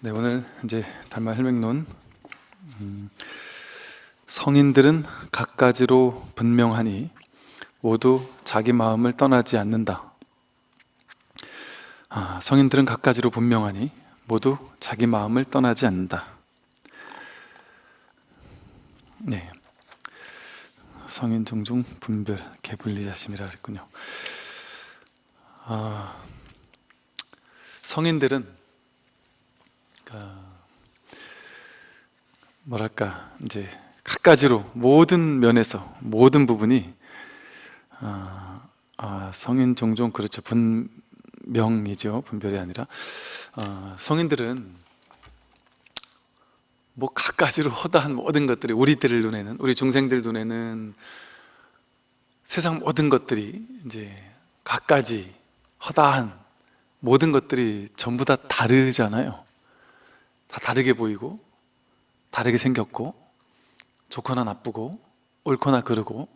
네, 오늘 이제 달마 혈맥론 음, 성인들은 갖가지로 분명하니 모두 자기 마음을 떠나지 않는다. 아, 성인들은 갖가지로 분명하니 모두 자기 마음을 떠나지 않는다. 네, 성인 종종 분별 개분리자심이라 그랬군요. 아, 성인들은 그러니까 뭐랄까 이제 갖가지로 모든 면에서 모든 부분이 아, 아, 성인 종종 그렇죠. 분명이죠. 분별이 아니라. 아, 성인들은 뭐 갖가지로 허다한 모든 것들이 우리들 눈에는 우리 중생들 눈에는 세상 모든 것들이 이제 갖가지 허다한 모든 것들이 전부 다 다르잖아요 다 다르게 보이고 다르게 생겼고 좋거나 나쁘고 옳거나 그르고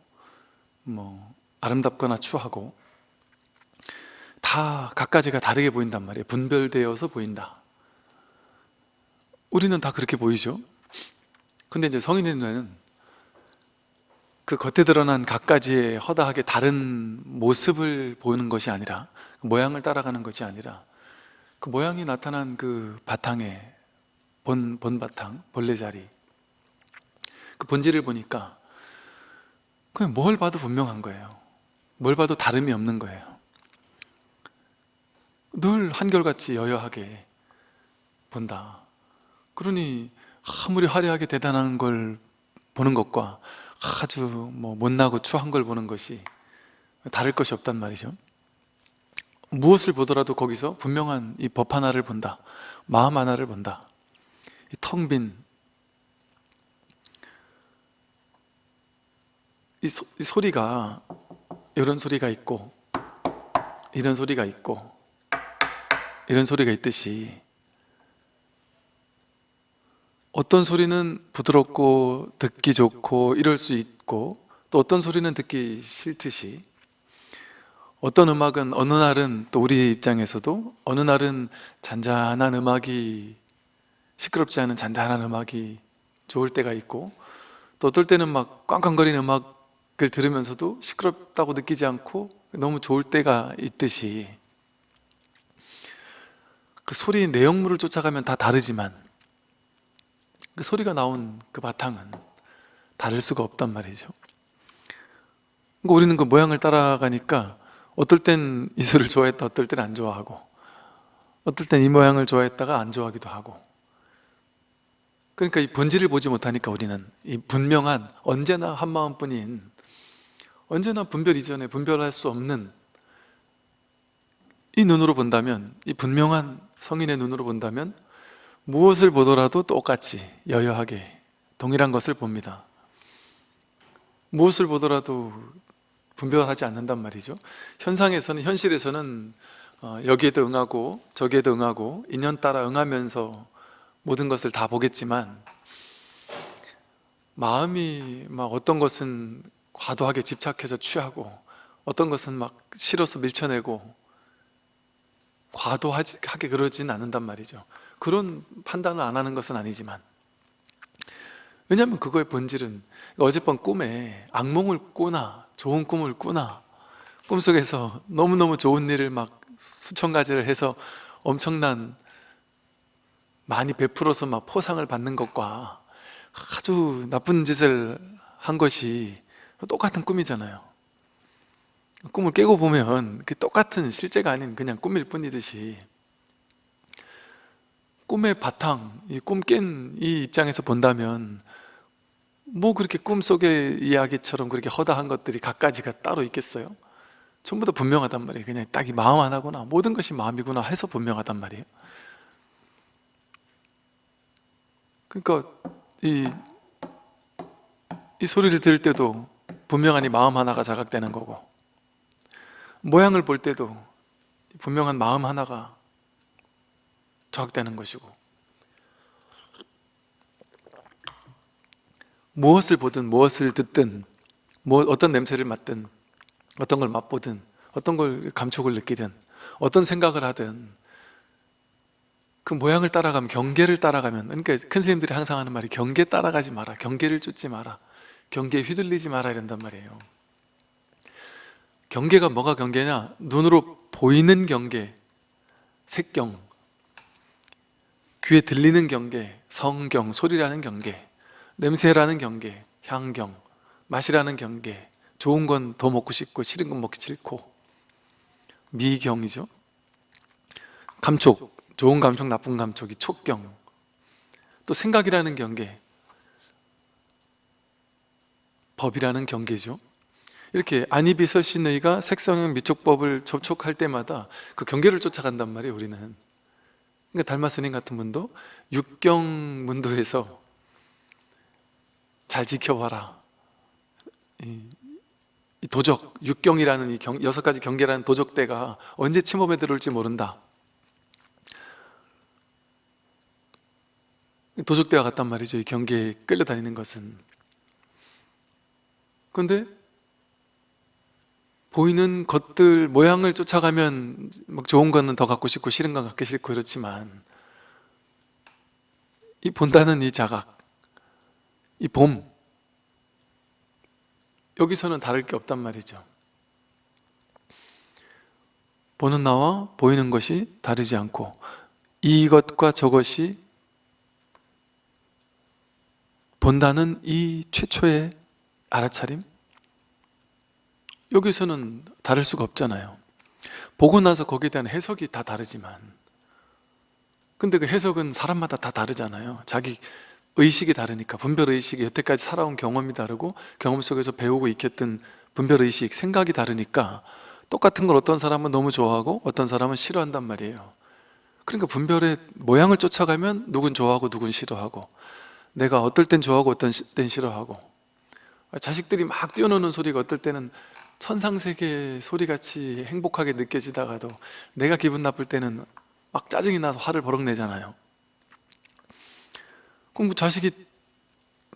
뭐 아름답거나 추하고 다 각가지가 다르게 보인단 말이에요. 분별되어서 보인다. 우리는 다 그렇게 보이죠? 근데 이제 성인의 눈에는 그 겉에 드러난 각가지의 허다하게 다른 모습을 보는 것이 아니라 그 모양을 따라가는 것이 아니라 그 모양이 나타난 그 바탕에 본, 본바탕, 본래자리. 그 본질을 보니까 그냥 뭘 봐도 분명한 거예요. 뭘 봐도 다름이 없는 거예요. 늘 한결같이 여여하게 본다. 그러니 아무리 화려하게 대단한 걸 보는 것과 아주 뭐 못나고 추한 걸 보는 것이 다를 것이 없단 말이죠. 무엇을 보더라도 거기서 분명한 이 법 하나를 본다. 마음 하나를 본다 텅 빈. 이, 소, 이 소리가 이런 소리가 있고 이런 소리가 있고 이런 소리가 있듯이 어떤 소리는 부드럽고 듣기 좋고 이럴 수 있고 또 어떤 소리는 듣기 싫듯이 어떤 음악은 어느 날은 또 우리 입장에서도 어느 날은 잔잔한 음악이 시끄럽지 않은 잔잔한 음악이 좋을 때가 있고 또 어떨 때는 막 꽝꽝거리는 음악을 들으면서도 시끄럽다고 느끼지 않고 너무 좋을 때가 있듯이 그 소리의 내용물을 쫓아가면 다 다르지만 그 소리가 나온 그 바탕은 다를 수가 없단 말이죠. 그러니까 우리는 그 모양을 따라가니까 어떨 땐 이 소리를 좋아했다 어떨 땐 안 좋아하고 어떨 땐 이 모양을 좋아했다가 안 좋아하기도 하고 그러니까 이 본질을 보지 못하니까 우리는 이 분명한 언제나 한 마음뿐인 언제나 분별 이전에 분별할 수 없는 이 눈으로 본다면 이 분명한 성인의 눈으로 본다면 무엇을 보더라도 똑같이 여여하게 동일한 것을 봅니다. 무엇을 보더라도 분별하지 않는단 말이죠. 현상에서는 현실에서는 어, 여기에도 응하고 저기에도 응하고 인연 따라 응하면서 모든 것을 다 보겠지만 마음이 막 어떤 것은 과도하게 집착해서 취하고 어떤 것은 막 싫어서 밀쳐내고 과도하게 그러진 않는단 말이죠. 그런 판단을 안 하는 것은 아니지만. 왜냐하면 그거의 본질은 어젯밤 꿈에 악몽을 꾸나 좋은 꿈을 꾸나 꿈속에서 너무너무 좋은 일을 막 수천 가지를 해서 엄청난 많이 베풀어서 막 포상을 받는 것과 아주 나쁜 짓을 한 것이 똑같은 꿈이잖아요. 꿈을 깨고 보면 그 똑같은 실제가 아닌 그냥 꿈일 뿐이듯이 꿈의 바탕, 이 꿈 깬 이 입장에서 본다면 뭐 그렇게 꿈속의 이야기처럼 그렇게 허다한 것들이 갖가지가 따로 있겠어요? 전부 다 분명하단 말이에요. 그냥 딱 이 마음 하나구나 모든 것이 마음이구나 해서 분명하단 말이에요 그러니까 이, 이 소리를 들을 때도 분명한 이 마음 하나가 자각되는 거고 모양을 볼 때도 분명한 마음 하나가 자각되는 것이고 무엇을 보든 무엇을 듣든 뭐 어떤 냄새를 맡든 어떤 걸 맛보든 어떤 걸 감촉을 느끼든 어떤 생각을 하든 그 모양을 따라가면 경계를 따라가면 그러니까 큰 스님들이 항상 하는 말이 경계 따라가지 마라 경계를 쫓지 마라 경계에 휘둘리지 마라 이런단 말이에요. 경계가 뭐가 경계냐? 눈으로 보이는 경계 색경 귀에 들리는 경계 성경 소리라는 경계 냄새라는 경계 향경 맛이라는 경계 좋은 건 더 먹고 싶고 싫은 건 먹기 싫고 미경이죠. 감촉 좋은 감촉 나쁜 감촉이 촉경. 또 생각이라는 경계 법이라는 경계죠. 이렇게 안이비설신의가 색성형 미촉법을 접촉할 때마다 그 경계를 쫓아간단 말이에요 우리는. 그러니까 달마스님 같은 분도 육경 문도에서 잘 지켜봐라. 이, 이 도적, 육경이라는 이 경, 여섯 가지 경계라는 도적대가 언제 침범에 들어올지 모른다 도적대와 같단 말이죠. 이 경계에 끌려다니는 것은. 그런데 보이는 것들 모양을 쫓아가면 막 좋은 거는 더 갖고 싶고 싫은 건 갖기 싫고 이렇지만 이 본다는 이 자각 이 봄 여기서는 다를 게 없단 말이죠. 보는 나와 보이는 것이 다르지 않고 이것과 저것이 본다는 이 최초의 알아차림? 여기서는 다를 수가 없잖아요. 보고 나서 거기에 대한 해석이 다 다르지만 근데 그 해석은 사람마다 다 다르잖아요. 자기 의식이 다르니까 분별의식이 여태까지 살아온 경험이 다르고 경험 속에서 배우고 익혔던 분별의식, 생각이 다르니까 똑같은 걸 어떤 사람은 너무 좋아하고 어떤 사람은 싫어한단 말이에요. 그러니까 분별의 모양을 쫓아가면 누군 좋아하고 누군 싫어하고 내가 어떨 땐 좋아하고 어떤 땐 싫어하고. 자식들이 막 뛰어노는 소리가 어떨 때는 천상세계 소리같이 행복하게 느껴지다가도 내가 기분 나쁠 때는 막 짜증이 나서 화를 버럭 내잖아요. 그럼 뭐 자식이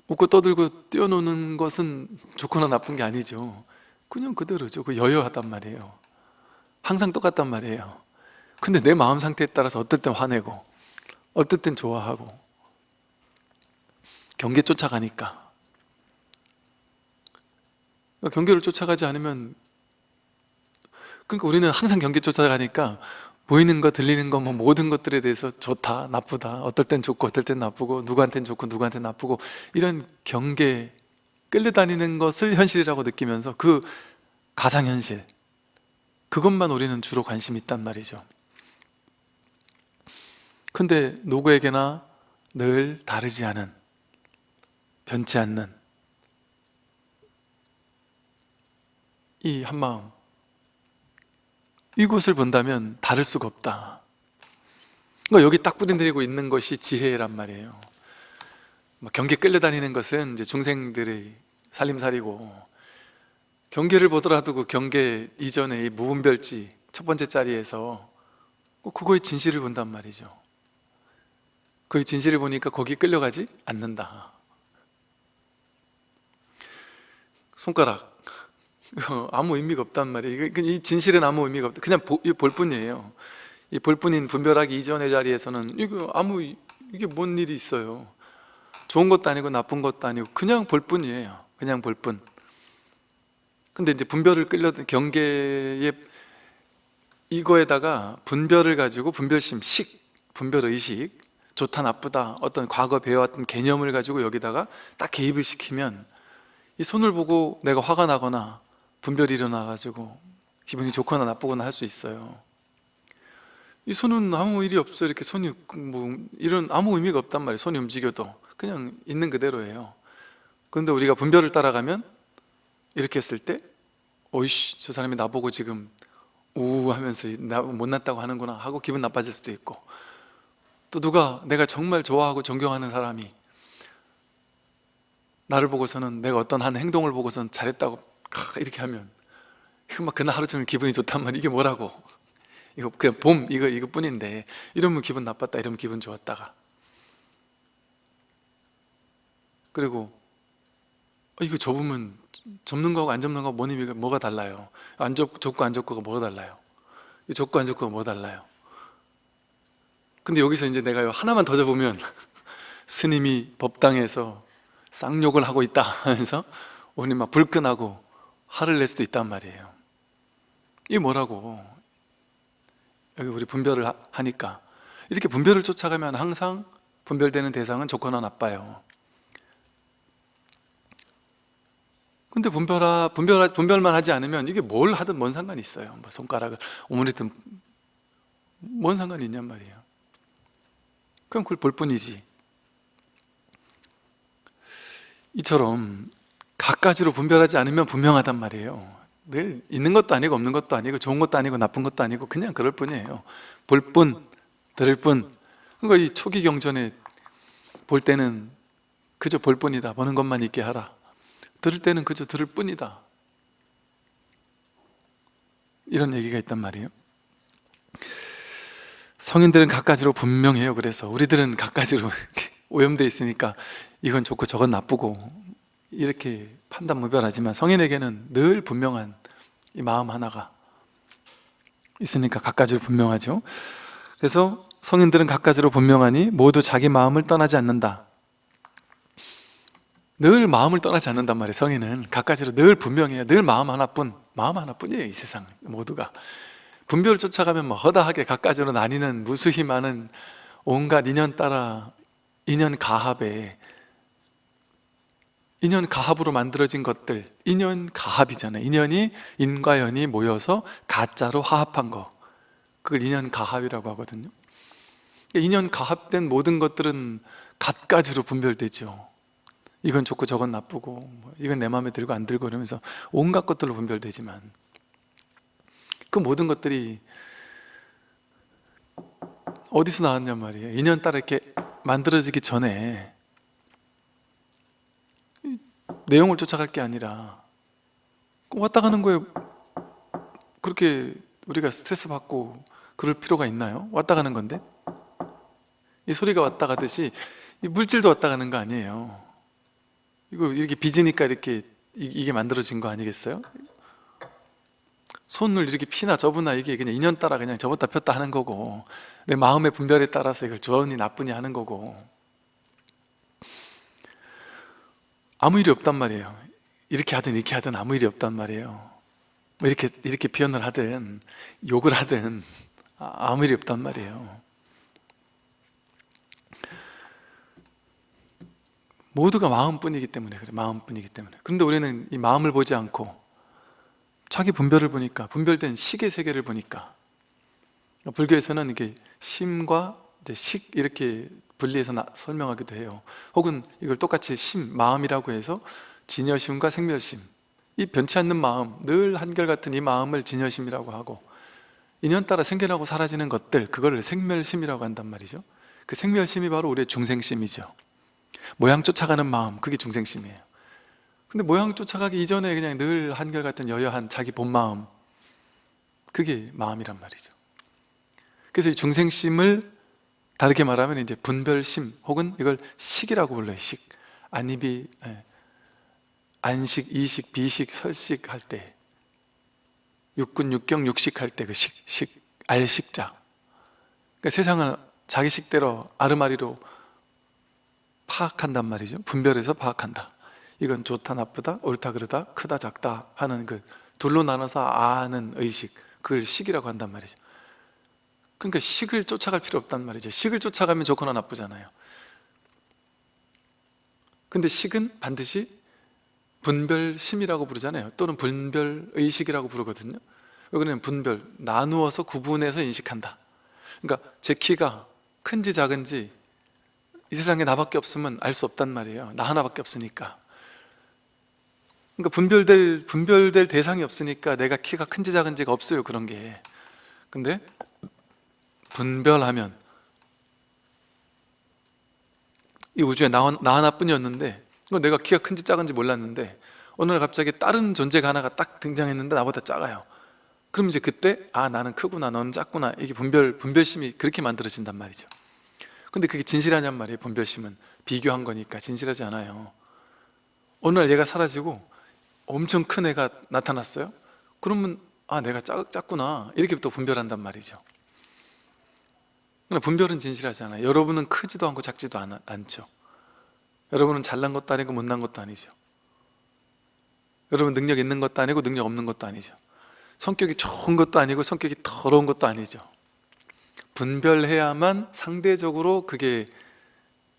웃고 떠들고 뛰어노는 것은 좋거나 나쁜 게 아니죠. 그냥 그대로죠. 그 여여하단 말이에요. 항상 똑같단 말이에요. 근데 내 마음 상태에 따라서 어떨 땐 화내고 어떨 땐 좋아하고 경계 쫓아가니까. 그러니까 경계를 쫓아가지 않으면 그러니까 우리는 항상 경계 쫓아가니까 보이는 거 들리는 거 뭐 모든 것들에 대해서 좋다 나쁘다 어떨 땐 좋고 어떨 땐 나쁘고 누구한테는 좋고 누구한테는 나쁘고 이런 경계 끌려다니는 것을 현실이라고 느끼면서 그 가상현실 그것만 우리는 주로 관심이 있단 말이죠. 근데 누구에게나 늘 다르지 않은 변치 않는 이 한마음 이곳을 본다면 다를 수가 없다. 그러니까 여기 딱 뿌리내리고 있는 것이 지혜란 말이에요. 뭐 경계 끌려다니는 것은 이제 중생들의 살림살이고 경계를 보더라도 그 경계 이전의 이 무분별지 첫 번째 자리에서 꼭 그거의 진실을 본단 말이죠. 그 진실을 보니까 거기 끌려가지 않는다 손가락. 아무 의미가 없단 말이에요. 이 진실은 아무 의미가 없다. 그냥 보, 볼 뿐이에요. 이 볼 뿐인 분별하기 이전의 자리에서는 이거 아무 이게 뭔 일이 있어요? 좋은 것도 아니고 나쁜 것도 아니고 그냥 볼 뿐이에요. 그냥 볼뿐. 근데 이제 분별을 끌려 경계에 이거에다가 분별을 가지고 분별심, 식, 분별의식 좋다 나쁘다 어떤 과거 배워왔던 개념을 가지고 여기다가 딱 개입을 시키면 이 손을 보고 내가 화가 나거나 분별이 일어나가지고 기분이 좋거나 나쁘거나 할 수 있어요. 이 손은 아무 일이 없어요 이렇게 손이 뭐 이런 아무 의미가 없단 말이에요. 손이 움직여도. 그냥 있는 그대로예요. 그런데 우리가 분별을 따라가면 이렇게 했을 때 어이씨 저 사람이 나보고 지금 우우 하면서 나 못났다고 하는구나 하고 기분 나빠질 수도 있고. 또 누가 내가 정말 좋아하고 존경하는 사람이 나를 보고서는 내가 어떤 한 행동을 보고서는 잘했다고 이렇게 하면 이거 막 그날 하루 종일 기분이 좋단 말이야 이게 뭐라고? 이거 그냥 봄 이거 이거 뿐인데 이러면 기분 나빴다 이러면 기분 좋았다가. 그리고 어, 이거 접으면 접는 거하고 안 접는 거하고 뭔 의미가 뭐가 달라요? 안 접, 접고 안 접고가 뭐가 달라요? 접고 안 접고가 뭐가 달라요? 근데 여기서 이제 내가 하나만 더 적으면 스님이 법당에서 쌍욕을 하고 있다 하면서 우리 막 불끈하고 화를 낼 수도 있단 말이에요. 이게 뭐라고? 여기 우리 분별을 하- 하니까. 이렇게 분별을 쫓아가면 항상 분별되는 대상은 좋거나 나빠요. 근데 분별하, 분별, 분별만 하지 않으면 이게 뭘 하든 뭔 상관이 있어요. 뭐 손가락을 오므리든 뭔 상관이 있냔 말이에요. 그럼 그걸 볼 뿐이지 이처럼 갖가지로 분별하지 않으면 분명하단 말이에요. 늘 있는 것도 아니고 없는 것도 아니고 좋은 것도 아니고 나쁜 것도 아니고 그냥 그럴 뿐이에요. 볼 뿐, 들을 뿐. 그러니까 이 초기 경전에 볼 때는 그저 볼 뿐이다. 보는 것만 있게 하라. 들을 때는 그저 들을 뿐이다. 이런 얘기가 있단 말이에요. 성인들은 갖가지로 분명해요. 그래서 우리들은 이렇게 오염돼 있으니까 이건 좋고 저건 나쁘고 이렇게 판단 무별하지만 성인에게는 늘 분명한 이 마음 하나가 있으니까 갖가지로 분명하죠. 그래서 성인들은 갖가지로 분명하니 모두 자기 마음을 떠나지 않는다. 늘 마음을 떠나지 않는단 말이에요 성인은. 갖가지로 늘 분명해요. 늘 마음 하나뿐 마음 하나뿐이에요 이 세상 모두가. 분별을 쫓아가면 뭐 허다하게 갖가지로 나뉘는 무수히 많은 온갖 인연 따라 인연 가합에 인연 가합으로 만들어진 것들. 인연 가합이잖아요. 인연이 인과 연이 모여서 가짜로 화합한 거. 그걸 인연 가합이라고 하거든요. 인연 가합된 모든 것들은 갖가지로 분별되죠. 이건 좋고 저건 나쁘고 뭐 이건 내 마음에 들고 안 들고 이러면서 온갖 것들로 분별되지만 그 모든 것들이 어디서 나왔냔 말이에요. 인연 따라 이렇게 만들어지기 전에 이 내용을 쫓아갈 게 아니라 왔다 가는 거에 그렇게 우리가 스트레스 받고 그럴 필요가 있나요? 왔다 가는 건데 이 소리가 왔다 가듯이 이 물질도 왔다 가는 거 아니에요 이거 이렇게 빚으니까 이렇게 이- 이게 만들어진 거 아니겠어요? 손을 이렇게 피나 접으나 이게 그냥 인연 따라 그냥 접었다 폈다 하는 거고 내 마음의 분별에 따라서 이걸 좋으니 나쁘니 하는 거고 아무 일이 없단 말이에요. 이렇게 하든 이렇게 하든 아무 일이 없단 말이에요. 뭐 이렇게 이렇게 표현을 하든 욕을 하든 아- 아무 일이 없단 말이에요. 모두가 마음뿐이기 때문에 그래 마음뿐이기 때문에. 그런데 우리는 이 마음을 보지 않고 자기 분별을 보니까 분별된 식의 세계를 보니까 불교에서는 이게 심과 식 이렇게 분리해서 나- 설명하기도 해요. 혹은 이걸 똑같이 심, 마음이라고 해서 진여심과 생멸심. 이 변치 않는 마음, 늘 한결같은 이 마음을 진여심이라고 하고 인연 따라 생겨나고 사라지는 것들 그거를 생멸심이라고 한단 말이죠. 그 생멸심이 바로 우리의 중생심이죠. 모양 쫓아가는 마음 그게 중생심이에요. 근데 모양 쫓아가기 이전에 그냥 늘 한결같은 여여한 자기 본 마음 그게 마음이란 말이죠. 그래서 이 중생심을 다르게 말하면 이제 분별심 혹은 이걸 식이라고 불러요. 식. 안입이 예. 안식, 이식, 비식, 설식 할 때. 육군, 육경, 육식 할 때 그 식, 식, 알식자. 그러니까 세상을 자기 식대로 아르마리로 파악한단 말이죠. 분별해서 파악한다. 이건 좋다 나쁘다 옳다 그르다 크다 작다 하는 그 둘로 나눠서 아는 의식. 그걸 식이라고 한단 말이죠 그러니까 식을 쫓아갈 필요 없단 말이죠. 식을 쫓아가면 좋거나 나쁘잖아요. 근데 식은 반드시 분별심이라고 부르잖아요. 또는 분별의식이라고 부르거든요. 여기는 분별, 나누어서 구분해서 인식한다. 그러니까 제 키가 큰지 작은지 이 세상에 나밖에 없으면 알 수 없단 말이에요. 나 하나밖에 없으니까. 그러니까 분별될, 분별될 대상이 없으니까 내가 키가 큰지 작은지가 없어요 그런 게. 근데 분별하면 이 우주에 나, 나 하나뿐이었는데 이거 내가 키가 큰지 작은지 몰랐는데 어느 날 갑자기 다른 존재가 하나가 딱 등장했는데 나보다 작아요. 그럼 이제 그때 아 나는 크구나 너는 작구나 이게 분별, 분별심이 그렇게 만들어진단 말이죠. 근데 그게 진실하냔 말이에요 분별심은. 비교한 거니까 진실하지 않아요. 어느 날 얘가 사라지고 엄청 큰 애가 나타났어요. 그러면 아 내가 작, 작구나 이렇게부터 분별한단 말이죠 분별은 진실하잖아요. 여러분은 크지도 않고 작지도 않, 않죠. 여러분은 잘난 것도 아니고 못난 것도 아니죠. 여러분 능력 있는 것도 아니고 능력 없는 것도 아니죠. 성격이 좋은 것도 아니고 성격이 더러운 것도 아니죠. 분별해야만 상대적으로 그게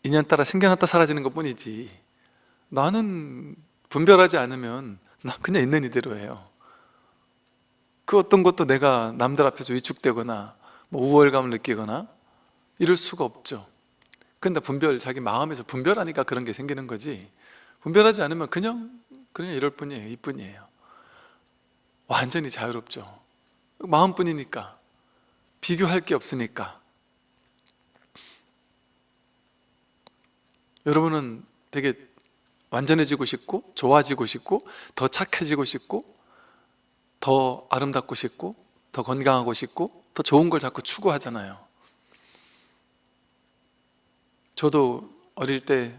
인연 따라 생겨났다 사라지는 것 뿐이지. 나는 분별하지 않으면 나 그냥 있는 이대로예요. 그 어떤 것도 내가 남들 앞에서 위축되거나 뭐 우월감을 느끼거나 이럴 수가 없죠. 근데 분별, 자기 마음에서 분별하니까 그런 게 생기는 거지. 분별하지 않으면 그냥 그냥 이럴 뿐이에요. 이뿐이에요. 완전히 자유롭죠. 마음뿐이니까. 비교할 게 없으니까. 여러분은 되게 완전해지고 싶고 좋아지고 싶고 더 착해지고 싶고 더 아름답고 싶고 더 건강하고 싶고 더 좋은 걸 자꾸 추구하잖아요 저도 어릴 때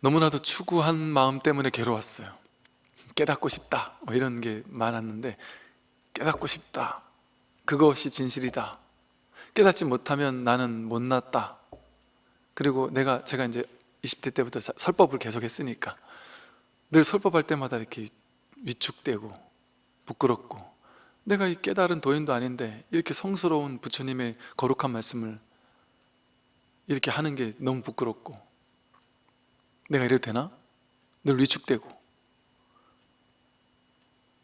너무나도 추구한 마음 때문에 괴로웠어요. 깨닫고 싶다 뭐 이런 게 많았는데 깨닫고 싶다. 그것이 진실이다. 깨닫지 못하면 나는 못났다. 그리고 내가 제가 이제 20대 때부터 사- 설법을 계속 했으니까 늘 설법할 때마다 이렇게 위축되고 부끄럽고 내가 이 깨달은 도인도 아닌데 이렇게 성스러운 부처님의 거룩한 말씀을 이렇게 하는 게 너무 부끄럽고. 내가 이래도 되나? 늘 위축되고.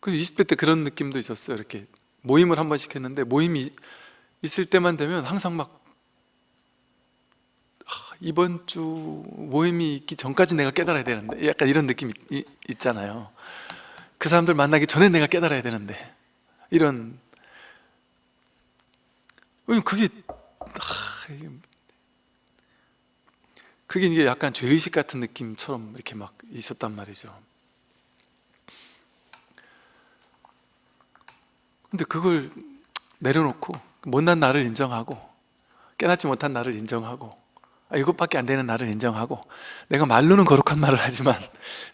그 20대 때 그런 느낌도 있었어요. 이렇게 모임을 한 번씩 했는데 모임이 있을 때만 되면 항상 막 아, 이번 주 모임이 있기 전까지 내가 깨달아야 되는데. 약간 이런 느낌이 이- 있잖아요. 그 사람들 만나기 전에 내가 깨달아야 되는데. 이런. 그게 아, 그게 이게 약간 죄의식 같은 느낌처럼 이렇게 막 있었단 말이죠. 근데 그걸 내려놓고 못난 나를 인정하고 깨닫지 못한 나를 인정하고 아, 이것밖에 안 되는 나를 인정하고 내가 말로는 거룩한 말을 하지만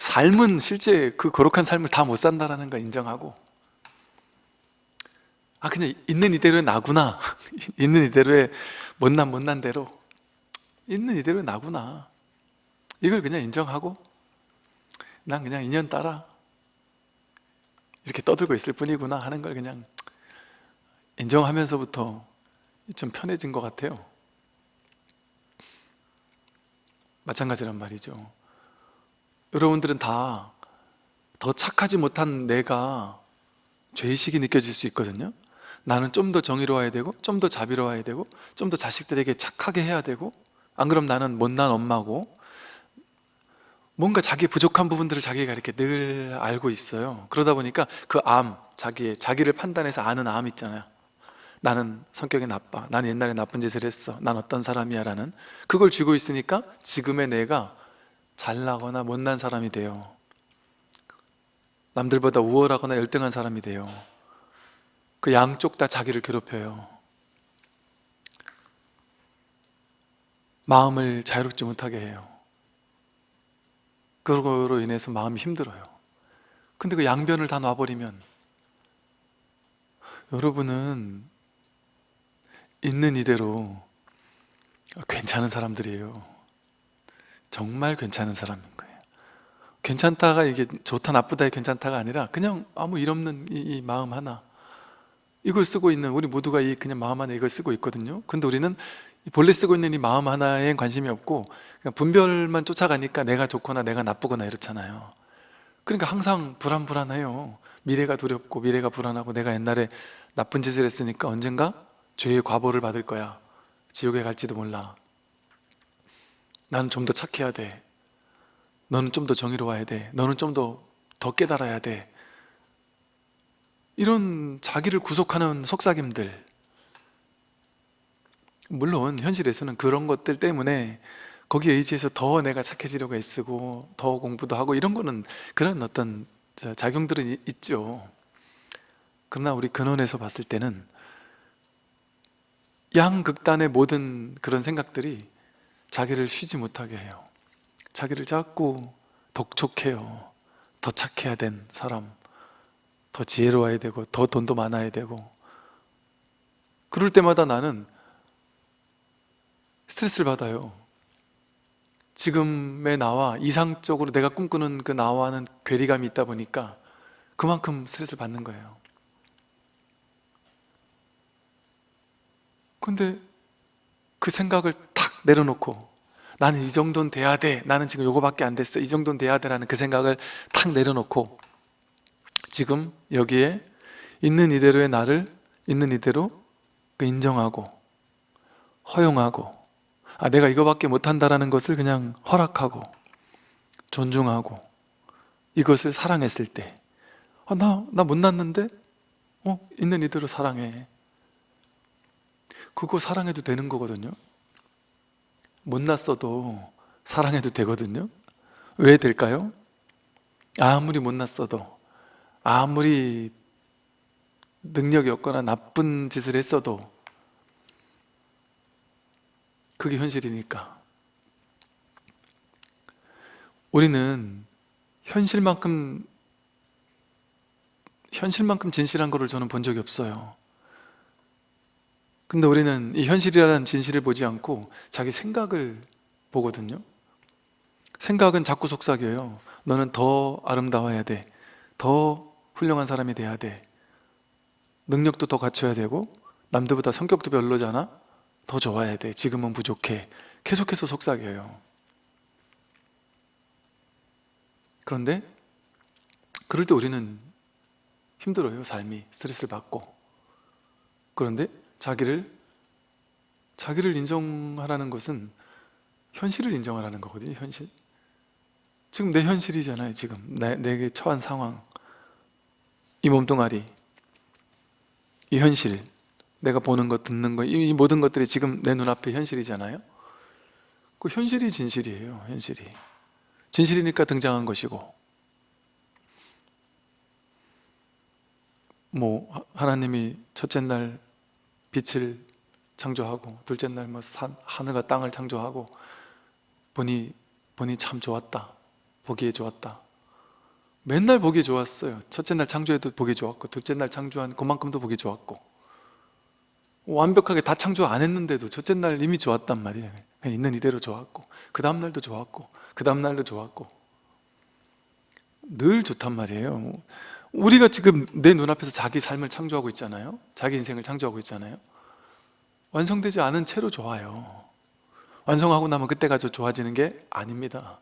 삶은 실제 그 거룩한 삶을 다 못 산다는 걸 인정하고 아 그냥 있는 이대로의 나구나. 있는 이대로의 못난 못난 대로 있는 이대로의 나구나. 이걸 그냥 인정하고 난 그냥 인연 따라 이렇게 떠들고 있을 뿐이구나 하는 걸 그냥 인정하면서부터 좀 편해진 것 같아요. 마찬가지란 말이죠. 여러분들은 다 더 착하지 못한 내가 죄의식이 느껴질 수 있거든요. 나는 좀 더 정의로워야 되고 좀 더 자비로워야 되고 좀 더 자식들에게 착하게 해야 되고 안 그럼 나는 못난 엄마고 뭔가 자기 부족한 부분들을 자기가 이렇게 늘 알고 있어요. 그러다 보니까 그 암, 자기, 자기를 판단해서 아는 암 있잖아요. 나는 성격이 나빠. 나는 옛날에 나쁜 짓을 했어. 난 어떤 사람이야 라는 그걸 쥐고 있으니까 지금의 내가 잘나거나 못난 사람이 돼요. 남들보다 우월하거나 열등한 사람이 돼요. 그 양쪽 다 자기를 괴롭혀요 마음을 자유롭지 못하게 해요. 그거로 인해서 마음이 힘들어요. 근데 그 양변을 다 놔버리면 여러분은 있는 이대로 괜찮은 사람들이에요. 정말 괜찮은 사람인 거예요. 괜찮다가 이게 좋다 나쁘다의 괜찮다가 아니라 그냥 아무 일 없는 이, 이 마음 하나. 이걸 쓰고 있는 우리 모두가 이 그냥 마음 하나 이걸 쓰고 있거든요. 근데 우리는 이 본래 쓰고 있는 이 마음 하나에 관심이 없고 그냥 분별만 쫓아가니까 내가 좋거나 내가 나쁘거나 이렇잖아요. 그러니까 항상 불안불안해요. 미래가 두렵고 미래가 불안하고 내가 옛날에 나쁜 짓을 했으니까 언젠가 죄의 과보를 받을 거야. 지옥에 갈지도 몰라. 나는 좀 더 착해야 돼. 너는 좀 더 정의로워야 돼. 너는 좀 더더 깨달아야 돼. 이런 자기를 구속하는 속삭임들 물론 현실에서는 그런 것들 때문에 거기에 의지해서 더 내가 착해지려고 애쓰고 더 공부도 하고 이런 거는 그런 어떤 자- 작용들은 이- 있죠. 그러나 우리 근원에서 봤을 때는 양극단의 모든 그런 생각들이 자기를 쉬지 못하게 해요. 자기를 자꾸 독촉해요. 더 착해야 된 사람 더 지혜로워야 되고 더 돈도 많아야 되고. 그럴 때마다 나는 스트레스를 받아요. 지금의 나와 이상적으로 내가 꿈꾸는 그 나와는 괴리감이 있다 보니까 그만큼 스트레스를 받는 거예요. 근데 그 생각을 탁 내려놓고 나는 이 정도는 돼야 돼 나는 지금 요거밖에 안 됐어 이 정도는 돼야 돼 라는 그 생각을 탁 내려놓고 지금 여기에 있는 이대로의 나를 있는 이대로 그 인정하고 허용하고 아 내가 이거밖에 못한다라는 것을 그냥 허락하고 존중하고 이것을 사랑했을 때 아, 나, 나 못났는데? 어, 있는 이대로 사랑해 그거 사랑해도 되는 거거든요 못났어도 사랑해도 되거든요 왜 될까요? 아무리 못났어도 아무리 능력이 없거나 나쁜 짓을 했어도 그게 현실이니까. 우리는 현실만큼 현실만큼 진실한 거를 저는 본 적이 없어요. 근데 우리는 이 현실이라는 진실을 보지 않고 자기 생각을 보거든요. 생각은 자꾸 속삭여요. 너는 더 아름다워야 돼더 훌륭한 사람이 돼야 돼. 능력도 더 갖춰야 되고 남들보다 성격도 별로잖아 더 좋아야 돼. 지금은 부족해. 계속해서 속삭여요. 그런데 그럴 때 우리는 힘들어요 삶이. 스트레스를 받고. 그런데 자기를 자기를 인정하라는 것은 현실을 인정하라는 거거든요 현실. 지금 내 현실이잖아요 지금. 내, 내게 처한 상황. 이 몸뚱아리. 이 현실 내가 보는 것, 듣는 것, 이 모든 것들이 지금 내 눈앞에 현실이잖아요? 그 현실이 진실이에요 현실이. 진실이니까 등장한 것이고. 뭐 하- 하나님이 첫째 날 빛을 창조하고 둘째 날 뭐 하늘과 땅을 창조하고 보니 보니 참 좋았다. 보기에 좋았다. 맨날 보기 좋았어요. 첫째 날 창조해도 보기 좋았고 둘째 날 창조한 그만큼도 보기 좋았고 완벽하게 다 창조 안 했는데도 첫째 날 이미 좋았단 말이에요. 그냥 있는 이대로 좋았고 그 다음 날도 좋았고 그 다음 날도 좋았고. 늘 좋단 말이에요. 우리가 지금 내 눈앞에서 자기 삶을 창조하고 있잖아요. 자기 인생을 창조하고 있잖아요. 완성되지 않은 채로 좋아요. 완성하고 나면 그때가 저 좋아지는 게 아닙니다.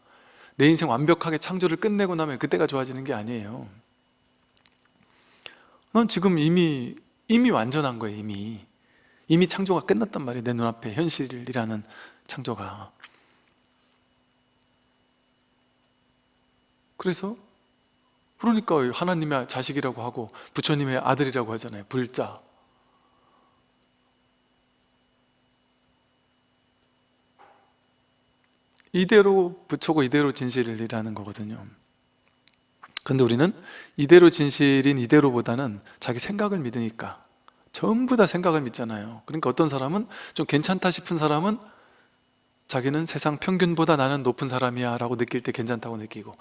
내 인생 완벽하게 창조를 끝내고 나면 그때가 좋아지는 게 아니에요. 난 지금 이미 이미 완전한 거예요 이미 이미 창조가 끝났단 말이에요. 내 눈앞에 현실이라는 창조가. 그래서 그러니까 하나님의 자식이라고 하고 부처님의 아들이라고 하잖아요. 불자. 이대로 부처고 이대로 진실이라는 거거든요. 근데 우리는 이대로 진실인 이대로보다는 자기 생각을 믿으니까 전부 다 생각을 믿잖아요. 그러니까 어떤 사람은 좀 괜찮다 싶은 사람은 자기는 세상 평균보다 나는 높은 사람이야 라고 느낄 때 괜찮다고 느끼고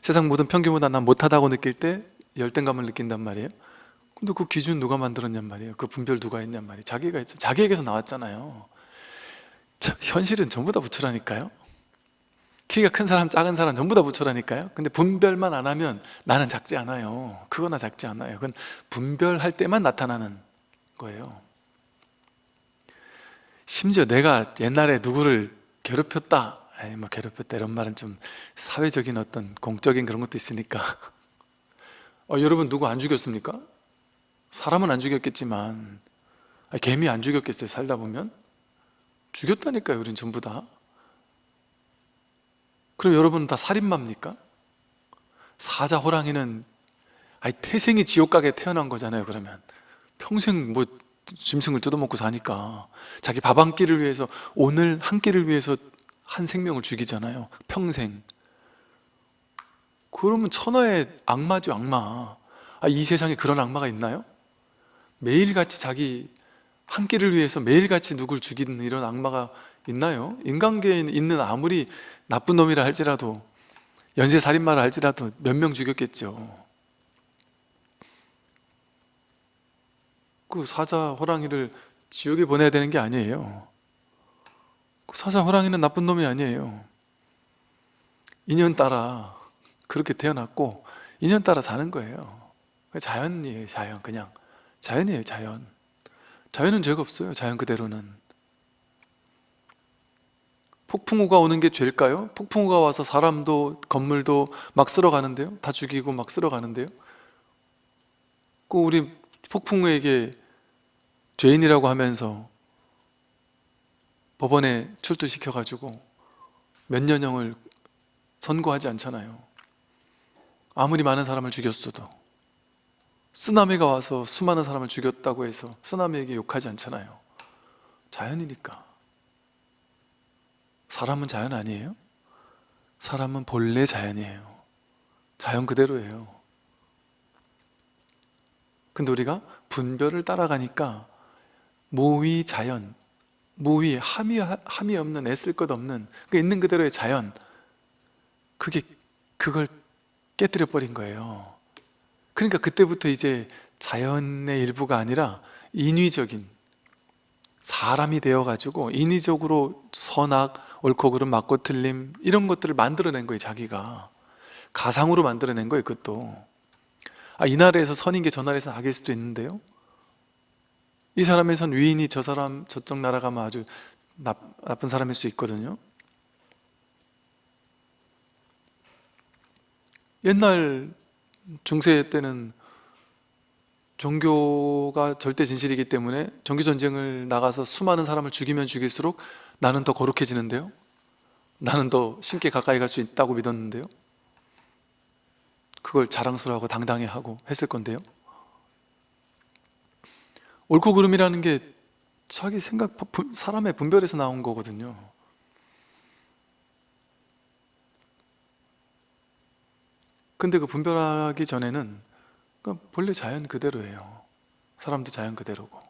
세상 모든 평균보다 난 못하다고 느낄 때 열등감을 느낀단 말이에요. 근데 그 기준 누가 만들었냔 말이에요. 그 분별 누가 했냔 말이에요. 자기가 했죠. 자기에게서 나왔잖아요. 자, 현실은 전부 다 부처라니까요. 키가 큰 사람 작은 사람 전부 다 부처라니까요. 근데 분별만 안 하면 나는 작지 않아요. 그거나 작지 않아요. 그건 분별할 때만 나타나는 거예요 심지어 내가 옛날에 누구를 괴롭혔다 에이 뭐 괴롭혔다 이런 말은 좀 사회적인 어떤 공적인 그런 것도 있으니까 어, 여러분 누구 안 죽였습니까? 사람은 안 죽였겠지만 아, 개미 안 죽였겠어요 살다 보면? 죽였다니까요 우린 전부 다 그럼 여러분은 다 살인마입니까? 사자 호랑이는 아니 태생이 지옥 가게 태어난 거잖아요 그러면 평생 뭐 짐승을 뜯어먹고 사니까 자기 밥 한 끼를 위해서 오늘 한 끼를 위해서 한 생명을 죽이잖아요 평생 그러면 천하의 악마죠 악마 아, 이 세상에 그런 악마가 있나요? 매일같이 자기 한 끼를 위해서 매일같이 누굴 죽이는 이런 악마가 있나요? 인간계에 있는 아무리 나쁜 놈이라 할지라도 연쇄살인마라 할지라도 몇 명 죽였겠죠 그 사자, 호랑이를 지옥에 보내야 되는 게 아니에요. 사자 호랑이는 나쁜 놈이 아니에요. 인연 따라 그렇게 태어났고 인연 따라 사는 거예요. 자연이에요 자연. 그냥 자연이에요 자연. 자연은 죄가 없어요 자연 그대로는. 폭풍우가 오는 게 죄일까요? 폭풍우가 와서 사람도 건물도 막 쓸어가는데요? 다 죽이고 막 쓸어가는데요? 그 우리 폭풍우에게 죄인이라고 하면서 법원에 출두시켜가지고 몇 년형을 선고하지 않잖아요. 아무리 많은 사람을 죽였어도 쓰나미가 와서 수많은 사람을 죽였다고 해서 쓰나미에게 욕하지 않잖아요. 자연이니까. 사람은 자연 아니에요? 사람은 본래 자연이에요. 자연 그대로예요. 근데 우리가 분별을 따라가니까 무위 자연 무위 함이, 함이 없는 애쓸 것 없는 그 있는 그대로의 자연 그게 그걸 깨뜨려 버린 거예요. 그러니까 그때부터 이제 자연의 일부가 아니라 인위적인 사람이 되어가지고 인위적으로 선악, 옳고 그름, 맞고 틀림 이런 것들을 만들어낸 거예요 자기가. 가상으로 만들어낸 거예요 그것도. 아, 이 나라에서 선인 게 저 나라에서 악일 수도 있는데요 이 사람에선 위인이 저 사람 저쪽 나라 가면 아주 나, 나쁜 사람일 수 있거든요. 옛날 중세 때는 종교가 절대 진실이기 때문에 종교전쟁을 나가서 수많은 사람을 죽이면 죽일수록 나는 더 거룩해지는데요. 나는 더 신께 가까이 갈 수 있다고 믿었는데요. 그걸 자랑스러워하고 당당해하고 했을 건데요 옳고 그름이라는 게 자기 생각, 사람의 분별에서 나온 거거든요. 근데 그 분별하기 전에는 본래 자연 그대로예요. 사람도 자연 그대로고.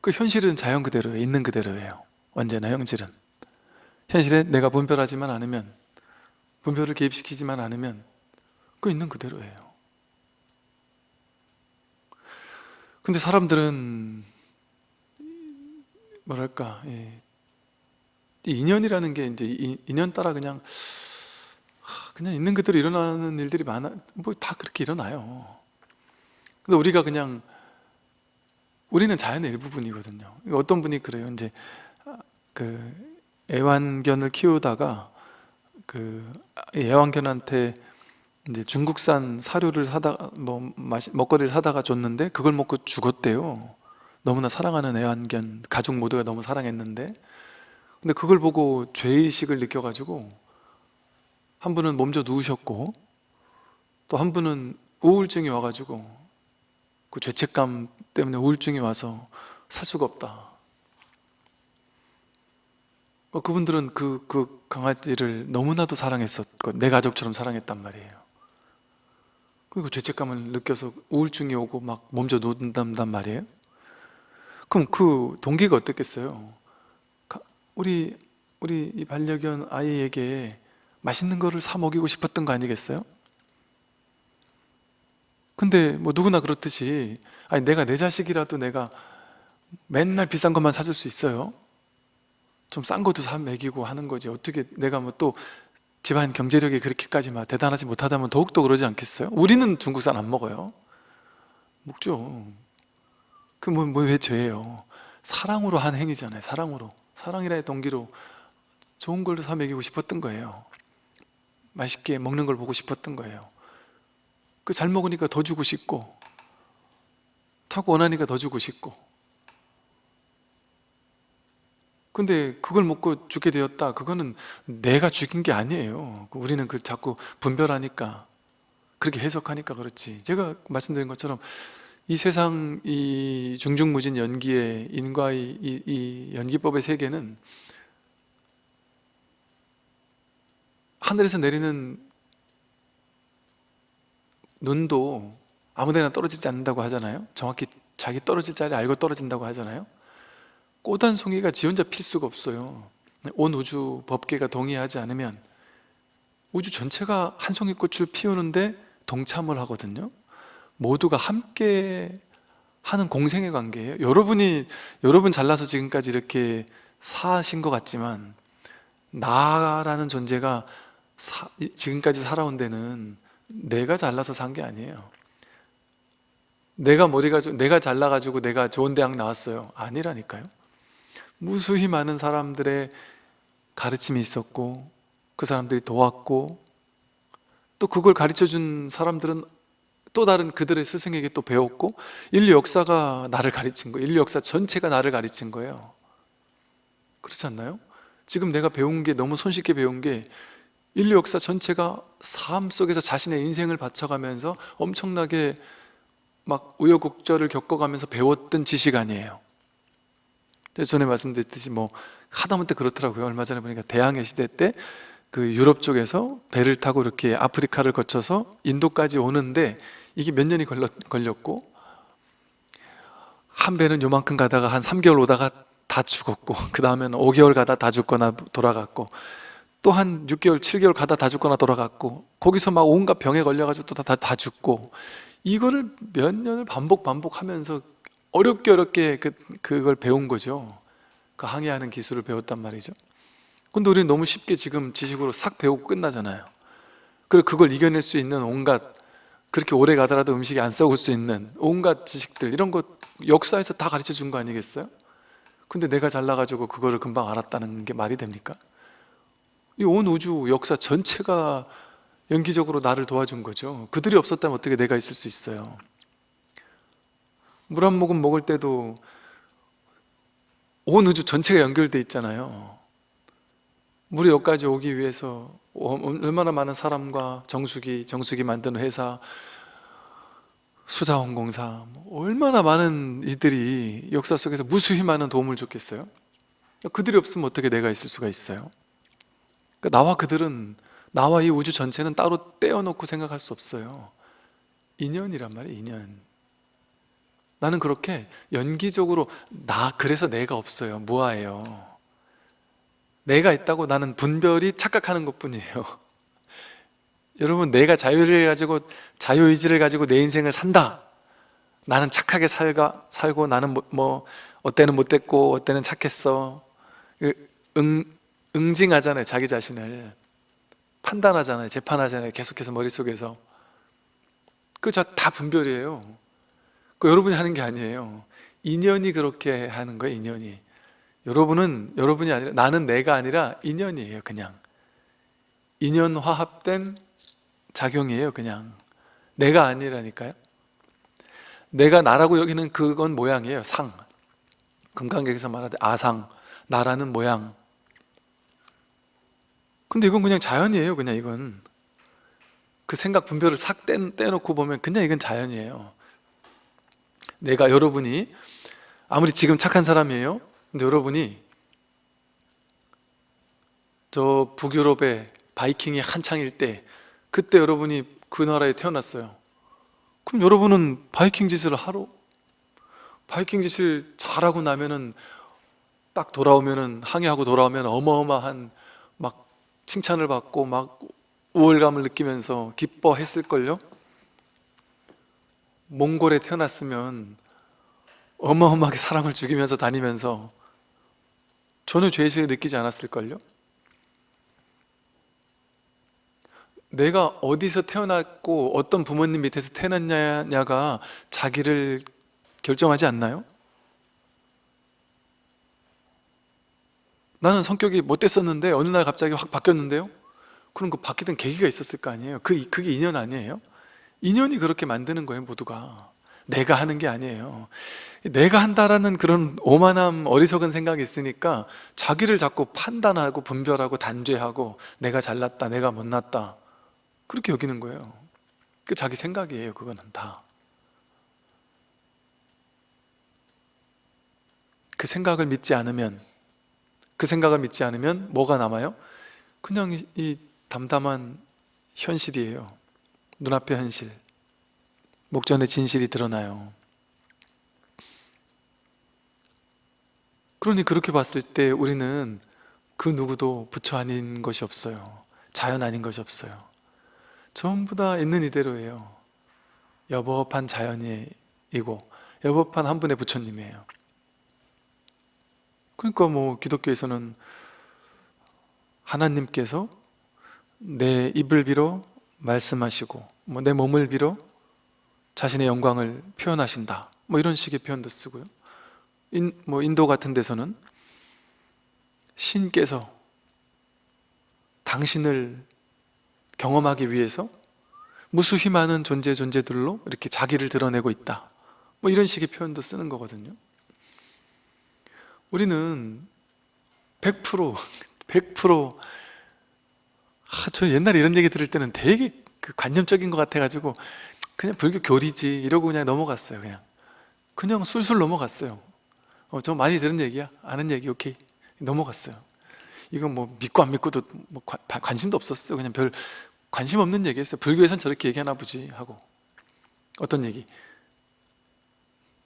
그 현실은 자연 그대로예요. 있는 그대로예요. 언제나 현실은. 현실에 내가 분별하지만 않으면 분별을 개입시키지만 않으면 그 있는 그대로예요 근데 사람들은 뭐랄까 이 인연이라는 게 이제 인연 따라 그냥 그냥 있는 그대로 일어나는 일들이 많아 뭐 다 그렇게 일어나요. 근데 우리가 그냥 우리는 자연의 일부분이거든요. 어떤 분이 그래요? 이제 그 애완견을 키우다가 그 애완견한테 이제 중국산 사료를 사다 뭐 마시, 먹거리를 사다가 줬는데 그걸 먹고 죽었대요. 너무나 사랑하는 애완견 가족 모두가 너무 사랑했는데. 근데 그걸 보고 죄의식을 느껴가지고 한 분은 몸져 누우셨고 또 한 분은 우울증이 와가지고 그 죄책감 때문에 우울증이 와서 살 수가 없다. 어, 그분들은 그, 그 강아지를 너무나도 사랑했었고 내 가족처럼 사랑했단 말이에요 그리고 죄책감을 느껴서 우울증이 오고 막 몸져 누운단 말이에요 그럼 그 동기가 어떻겠어요? 우리 우리 이 반려견 아이에게 맛있는 거를 사 먹이고 싶었던 거 아니겠어요? 근데 뭐 누구나 그렇듯이 아니 내가 내 자식이라도 내가 맨날 비싼 것만 사줄 수 있어요? 좀 싼 것도 사 먹이고 하는 거지 어떻게 내가 뭐 또 집안 경제력이 그렇게까지 막 대단하지 못하다면 더욱더 그러지 않겠어요? 우리는 중국산 안 먹어요. 먹죠. 그 뭐왜 뭐 죄예요? 사랑으로 한 행위잖아요 사랑으로. 사랑이라의 동기로 좋은 걸로 사 먹이고 싶었던 거예요. 맛있게 먹는 걸 보고 싶었던 거예요. 그 잘 먹으니까 더 주고 싶고 탁 원하니까 더 주고 싶고 근데 그걸 먹고 죽게 되었다. 그거는 내가 죽인 게 아니에요. 우리는 그 자꾸 분별하니까 그렇게 해석하니까 그렇지. 제가 말씀드린 것처럼 이 세상 이 중중무진 연기의 인과의 이, 이 연기법의 세계는 하늘에서 내리는 눈도 아무데나 떨어지지 않는다고 하잖아요. 정확히 자기 떨어질 자리 알고 떨어진다고 하잖아요 꽃 한 송이가 지 혼자 필 수가 없어요. 온 우주 법계가 동의하지 않으면 우주 전체가 한 송이 꽃을 피우는데 동참을 하거든요. 모두가 함께 하는 공생의 관계예요. 여러분이 여러분 잘나서 지금까지 이렇게 사신 것 같지만 나라는 존재가 사- 지금까지 살아온 데는 내가 잘나서 산 게 아니에요. 내가 머리가 좋- 내가 잘나가지고 내가 좋은 대학 나왔어요. 아니라니까요 무수히 많은 사람들의 가르침이 있었고 그 사람들이 도왔고 또 그걸 가르쳐 준 사람들은 또 다른 그들의 스승에게 또 배웠고 인류 역사가 나를 가르친 거예요. 인류 역사 전체가 나를 가르친 거예요. 그렇지 않나요? 지금 내가 배운 게 너무 손쉽게 배운 게 인류 역사 전체가 삶 속에서 자신의 인생을 바쳐가면서 엄청나게 막 우여곡절을 겪어가면서 배웠던 지식 아니에요 전에 말씀드렸듯이 뭐 하다못해 그렇더라고요. 얼마 전에 보니까 대항해 시대 때 그 유럽 쪽에서 배를 타고 이렇게 아프리카를 거쳐서 인도까지 오는데 이게 몇 년이 걸렸, 걸렸고 한 배는 요만큼 가다가 한 3개월 오다가 다 죽었고 그 다음에는 5개월 가다 다 죽거나 돌아갔고 또 한 6개월, 7개월 가다 다 죽거나 돌아갔고 거기서 막 온갖 병에 걸려가지고 또 다 다 죽고 이거를 몇 년을 반복 반복하면서 어렵게 어렵게 그, 그걸 배운 거죠. 그 항해하는 기술을 배웠단 말이죠. 근데 우리는 너무 쉽게 지금 지식으로 싹 배우고 끝나잖아요. 그리고 그걸 이겨낼 수 있는 온갖 그렇게 오래 가더라도 음식이 안 썩을 수 있는 온갖 지식들 이런 거 역사에서 다 가르쳐 준 거 아니겠어요? 근데 내가 잘나가지고 그거를 금방 알았다는 게 말이 됩니까? 이 온 우주 역사 전체가 연기적으로 나를 도와준 거죠. 그들이 없었다면 어떻게 내가 있을 수 있어요 물 한 모금 먹을 때도 온 우주 전체가 연결돼 있잖아요 물이 여기까지 오기 위해서 얼마나 많은 사람과 정수기, 정수기 만드는 회사, 수자원공사 뭐 얼마나 많은 이들이 역사 속에서 무수히 많은 도움을 줬겠어요? 그들이 없으면 어떻게 내가 있을 수가 있어요? 그러니까 나와 그들은 나와 이 우주 전체는 따로 떼어놓고 생각할 수 없어요 인연이란 말이에요 인연 나는 그렇게 연기적으로 나 그래서 내가 없어요. 무아해요. 내가 있다고 나는 분별이 착각하는 것뿐이에요. 여러분 내가 자유를 가지고 자유의지를 가지고 내 인생을 산다. 나는 착하게 살가, 살고 나는 뭐, 뭐 어때는 못됐고 어때는 착했어. 응, 응징하잖아요 자기 자신을. 판단하잖아요 재판하잖아요 계속해서 머릿속에서. 그거 다 분별이에요 그 여러분이 하는 게 아니에요. 인연이 그렇게 하는 거예요 인연이. 여러분은 여러분이 아니라 나는 내가 아니라 인연이에요 그냥. 인연 화합된 작용이에요 그냥. 내가 아니라니까요. 내가 나라고 여기는 그건 모양이에요 상. 금강경에서 말하듯 아상 나라는 모양. 근데 이건 그냥 자연이에요 그냥 이건. 그 생각 분별을 싹 떼, 떼놓고 보면 그냥 이건 자연이에요 내가 여러분이 아무리 지금 착한 사람이에요. 근데 여러분이 저 북유럽의 바이킹이 한창일 때 그때 여러분이 그 나라에 태어났어요. 그럼 여러분은 바이킹 짓을 하러? 바이킹 짓을 잘하고 나면은 딱 돌아오면은 항해하고 돌아오면 어마어마한 막 칭찬을 받고 막 우월감을 느끼면서 기뻐했을걸요? 몽골에 태어났으면 어마어마하게 사람을 죽이면서 다니면서 전혀 죄의식을 느끼지 않았을걸요? 내가 어디서 태어났고 어떤 부모님 밑에서 태어났냐가 자기를 결정하지 않나요? 나는 성격이 못됐었는데 어느 날 갑자기 확 바뀌었는데요? 그럼 그 바뀌던 계기가 있었을 거 아니에요? 그, 그게 인연 아니에요? 인연이 그렇게 만드는 거예요 모두가. 내가 하는 게 아니에요. 내가 한다라는 그런 오만함 어리석은 생각이 있으니까 자기를 자꾸 판단하고 분별하고 단죄하고 내가 잘났다 내가 못났다. 그렇게 여기는 거예요. 그 자기 생각이에요 그거는 다. 그 생각을 믿지 않으면 그 생각을 믿지 않으면 뭐가 남아요? 그냥 이, 이 담담한 현실이에요 눈앞의 현실 목전의 진실이 드러나요. 그러니 그렇게 봤을 때 우리는 그 누구도 부처 아닌 것이 없어요. 자연 아닌 것이 없어요. 전부 다 있는 이대로예요. 여법한 자연이고 여법한 한 분의 부처님이에요. 그러니까 뭐 기독교에서는 하나님께서 내 입을 빌어 말씀하시고 뭐 내 몸을 빌어 자신의 영광을 표현하신다. 뭐 이런 식의 표현도 쓰고요. 인, 뭐 인도 같은 데서는 신께서 당신을 경험하기 위해서 무수히 많은 존재 존재들로 이렇게 자기를 드러내고 있다. 뭐 이런 식의 표현도 쓰는 거거든요. 우리는 100% 100% 아, 저 옛날에 이런 얘기 들을 때는 되게 그 관념적인 것 같아가지고 그냥 불교 교리지 이러고 그냥 넘어갔어요 그냥. 그냥 술술 넘어갔어요. 어, 저 많이 들은 얘기야? 아는 얘기? 오케이. 넘어갔어요. 이건 뭐 믿고 안 믿고도 뭐 관, 관심도 없었어요 그냥 별 관심 없는 얘기했어요. 불교에선 저렇게 얘기하나 보지 하고. 어떤 얘기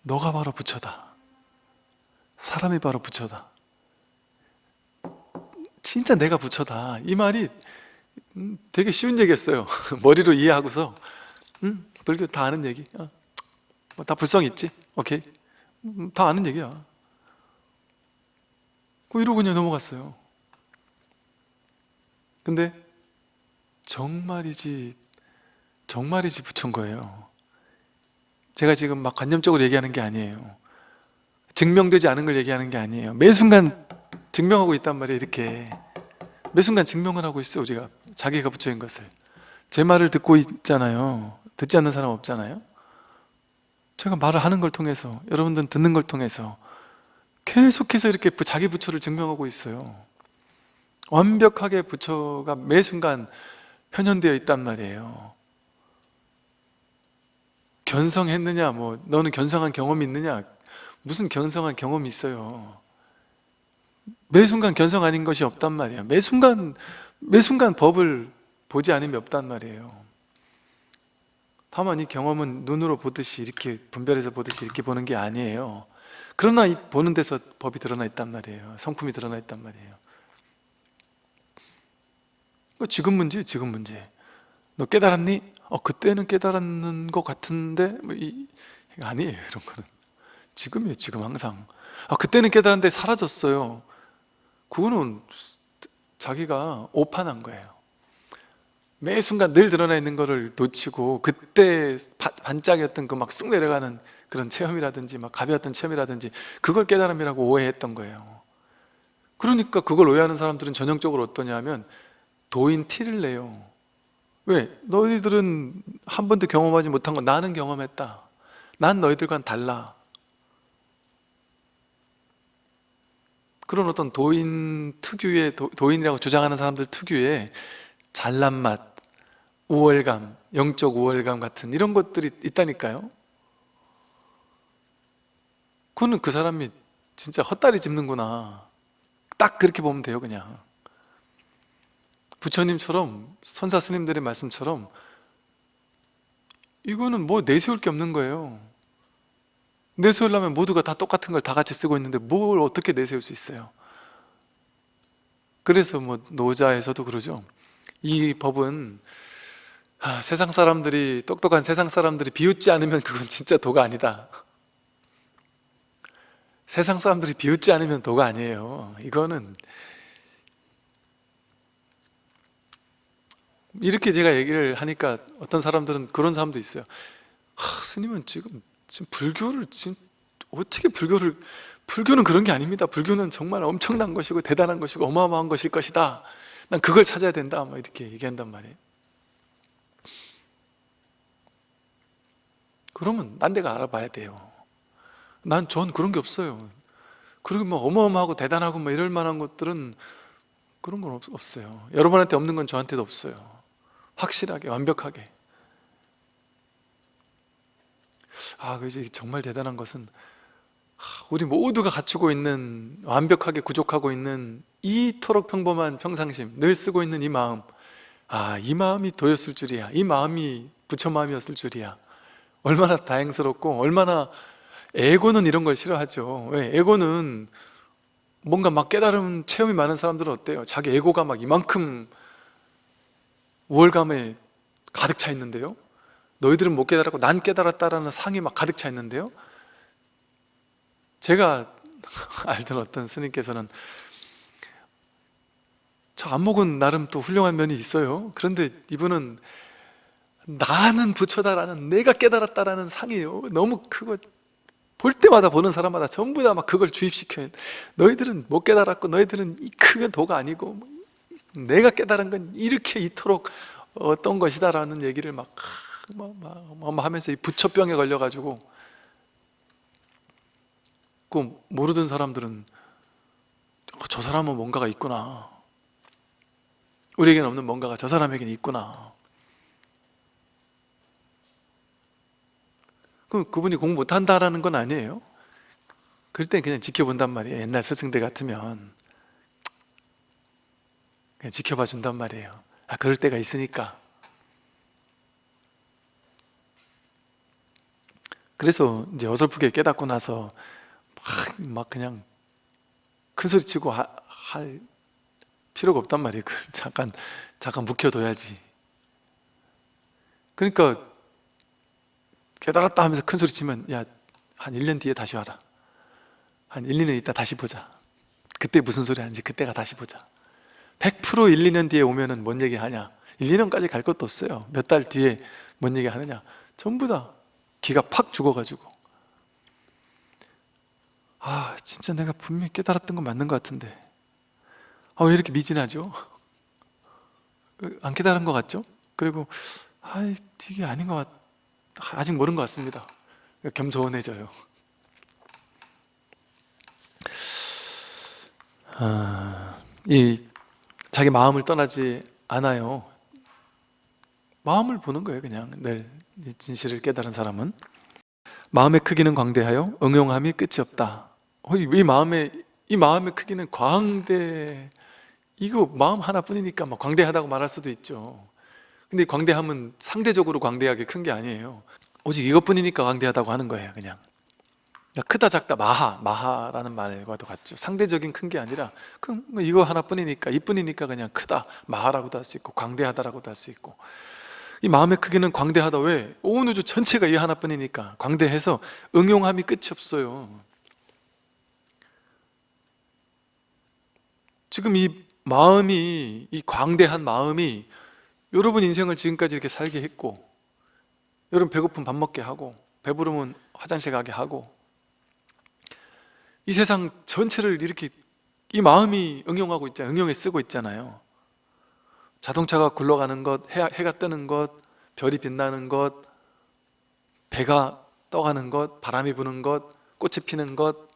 너가 바로 부처다. 사람이 바로 부처다. 진짜 내가 부처다. 이 말이 음, 되게 쉬운 얘기였어요. 머리로 이해하고서. 음, 불교 다 아는 얘기. 어, 뭐다 불성 있지? 오케이. 음, 다 아는 얘기야. 그 이러고 그냥 넘어갔어요. 근데 정말이지 정말이지 부처인 거예요. 제가 지금 막 관념적으로 얘기하는 게 아니에요. 증명되지 않은 걸 얘기하는 게 아니에요. 매 순간 증명하고 있단 말이에요 이렇게. 매 순간 증명을 하고 있어 우리가 자기가 부처인 것을. 제 말을 듣고 있잖아요. 듣지 않는 사람 없잖아요. 제가 말을 하는 걸 통해서 여러분들은 듣는 걸 통해서 계속해서 이렇게 자기 부처를 증명하고 있어요. 완벽하게 부처가 매 순간 현현되어 있단 말이에요. 견성했느냐 뭐 너는 견성한 경험이 있느냐? 무슨 견성한 경험이 있어요? 매 순간 견성 아닌 것이 없단 말이에요. 매 순간 매 순간 법을 보지 않으면 없단 말이에요. 다만 이 경험은 눈으로 보듯이 이렇게 분별해서 보듯이 이렇게 보는 게 아니에요. 그러나 이 보는 데서 법이 드러나 있단 말이에요. 성품이 드러나 있단 말이에요. 지금 문제 지금 문제. 너 깨달았니? 어 그때는 깨달았는 것 같은데 뭐 이, 아니에요 이런 거는. 지금이에요 지금 항상. 아 그때는 깨달았는데 사라졌어요. 그거는 자기가 오판한 거예요. 매 순간 늘 드러나 있는 거를 놓치고 그때 반짝이었던 그 막 쑥 내려가는 그런 체험이라든지 막 가벼웠던 체험이라든지 그걸 깨달음이라고 오해했던 거예요. 그러니까 그걸 오해하는 사람들은 전형적으로 어떠냐 하면 도인 티를 내요. 왜? 너희들은 한 번도 경험하지 못한 거 나는 경험했다. 난 너희들과는 달라 그런 어떤 도인 특유의 도, 인이라고 주장하는 사람들 특유의 잘난 맛, 우월감, 영적 우월감 같은 이런 것들이 있다니까요. 그거는 그 사람이 진짜 헛다리 짚는구나. 딱 그렇게 보면 돼요 그냥. 부처님처럼 선사 스님들의 말씀처럼 이거는 뭐 내세울 게 없는 거예요 내세우려면 모두가 다 똑같은 걸 다 같이 쓰고 있는데 뭘 어떻게 내세울 수 있어요? 그래서 뭐 노자에서도 그러죠. 이 법은 아, 세상 사람들이 똑똑한 세상 사람들이 비웃지 않으면 그건 진짜 도가 아니다. 세상 사람들이 비웃지 않으면 도가 아니에요. 이거는 이렇게 제가 얘기를 하니까 어떤 사람들은 그런 사람도 있어요. 아, 스님은 지금 지금 불교를 지금 어떻게 불교를 불교는 그런 게 아닙니다. 불교는 정말 엄청난 것이고 대단한 것이고 어마어마한 것일 것이다. 난 그걸 찾아야 된다. 막 이렇게 얘기한단 말이에요. 그러면 난 내가 알아봐야 돼요. 난 전 그런 게 없어요. 그리고 뭐 어마어마하고 대단하고 뭐 이럴 만한 것들은 그런 건 없, 없어요. 여러분한테 없는 건 저한테도 없어요. 확실하게 완벽하게. 아, 그지 정말 대단한 것은 우리 모두가 갖추고 있는 완벽하게 구족하고 있는 이토록 평범한 평상심 늘 쓰고 있는 이 마음. 아, 이 마음이 도였을 줄이야. 이 마음이 부처 마음이었을 줄이야. 얼마나 다행스럽고 얼마나 에고는 이런 걸 싫어하죠. 왜? 에고는 뭔가 막 깨달은 체험이 많은 사람들은 어때요? 자기 에고가 막 이만큼 우월감에 가득 차 있는데요 너희들은 못 깨달았고 난 깨달았다라는 상이 막 가득 차 있는데요. 제가 알던 어떤 스님께서는 저 안목은 나름 또 훌륭한 면이 있어요. 그런데 이분은 나는 부처다라는 내가 깨달았다라는 상이에요. 너무 크고 볼 때마다 보는 사람마다 전부 다 막 그걸 주입시켜요. 너희들은 못 깨달았고 너희들은 이큰 도가 아니고 뭐 내가 깨달은 건 이렇게 이토록 어떤 것이다라는 얘기를 막, 막, 막, 막 하면서 이 부처병에 걸려가지고 그 모르던 사람들은 어, 저 사람은 뭔가가 있구나. 우리에게는 없는 뭔가가 저 사람에게는 있구나. 그럼 그분이 공부 못한다라는 건 아니에요. 그럴 땐 그냥 지켜본단 말이에요. 옛날 스승들 같으면. 그냥 지켜봐 준단 말이에요. 아 그럴 때가 있으니까 그래서 이제 어설프게 깨닫고 나서 막, 막 그냥 큰 소리 치고 하, 할 필요가 없단 말이에요. 그걸 잠깐 잠깐 묵혀둬야지. 그러니까 깨달았다 하면서 큰 소리 치면 야 한 1년 뒤에 다시 와라. 한 1, 2년 있다 다시 보자. 그때 무슨 소리 하는지 그때가 다시 보자. 100% 1, 2년 뒤에 오면 은 뭔 얘기 하냐? 1, 2년까지 갈 것도 없어요. 몇 달 뒤에 뭔 얘기 하느냐? 전부 다 기가 팍 죽어가지고. 아 진짜 내가 분명히 깨달았던 건 맞는 것 같은데. 아 왜 이렇게 미진하죠? 안 깨달은 것 같죠? 그리고 아 이게 아닌 것 같... 아직 모르는 것 같습니다. 겸손해져요. 아, 이 자기 마음을 떠나지 않아요. 마음을 보는 거예요 그냥. 늘 진실을 깨달은 사람은 마음의 크기는 광대하여 응용함이 끝이 없다. 어, 이 마음의 이 마음의 크기는 광대 이거 마음 하나뿐이니까 막 광대하다고 말할 수도 있죠. 근데 광대함은 상대적으로 광대하게 큰 게 아니에요. 오직 이것뿐이니까 광대하다고 하는 거예요 그냥. 그러니까 크다 작다 마하 마하라는 말과도 같죠. 상대적인 큰 게 아니라 그럼 뭐 이거 하나뿐이니까 이뿐이니까 그냥 크다 마하라고도 할 수 있고 광대하다라고도 할 수 있고 이 마음의 크기는 광대하다. 왜? 온 우주 전체가 이 하나뿐이니까. 광대해서 응용함이 끝이 없어요. 지금 이 마음이 이 광대한 마음이 여러분 인생을 지금까지 이렇게 살게 했고 여러분 배고픔 밥 먹게 하고 배부르면 화장실 가게 하고 이 세상 전체를 이렇게 이 마음이 응용하고 있잖아요. 응용에 쓰고 있잖아요 자동차가 굴러가는 것, 해, 해가 뜨는 것, 별이 빛나는 것 배가 떠가는 것, 바람이 부는 것, 꽃이 피는 것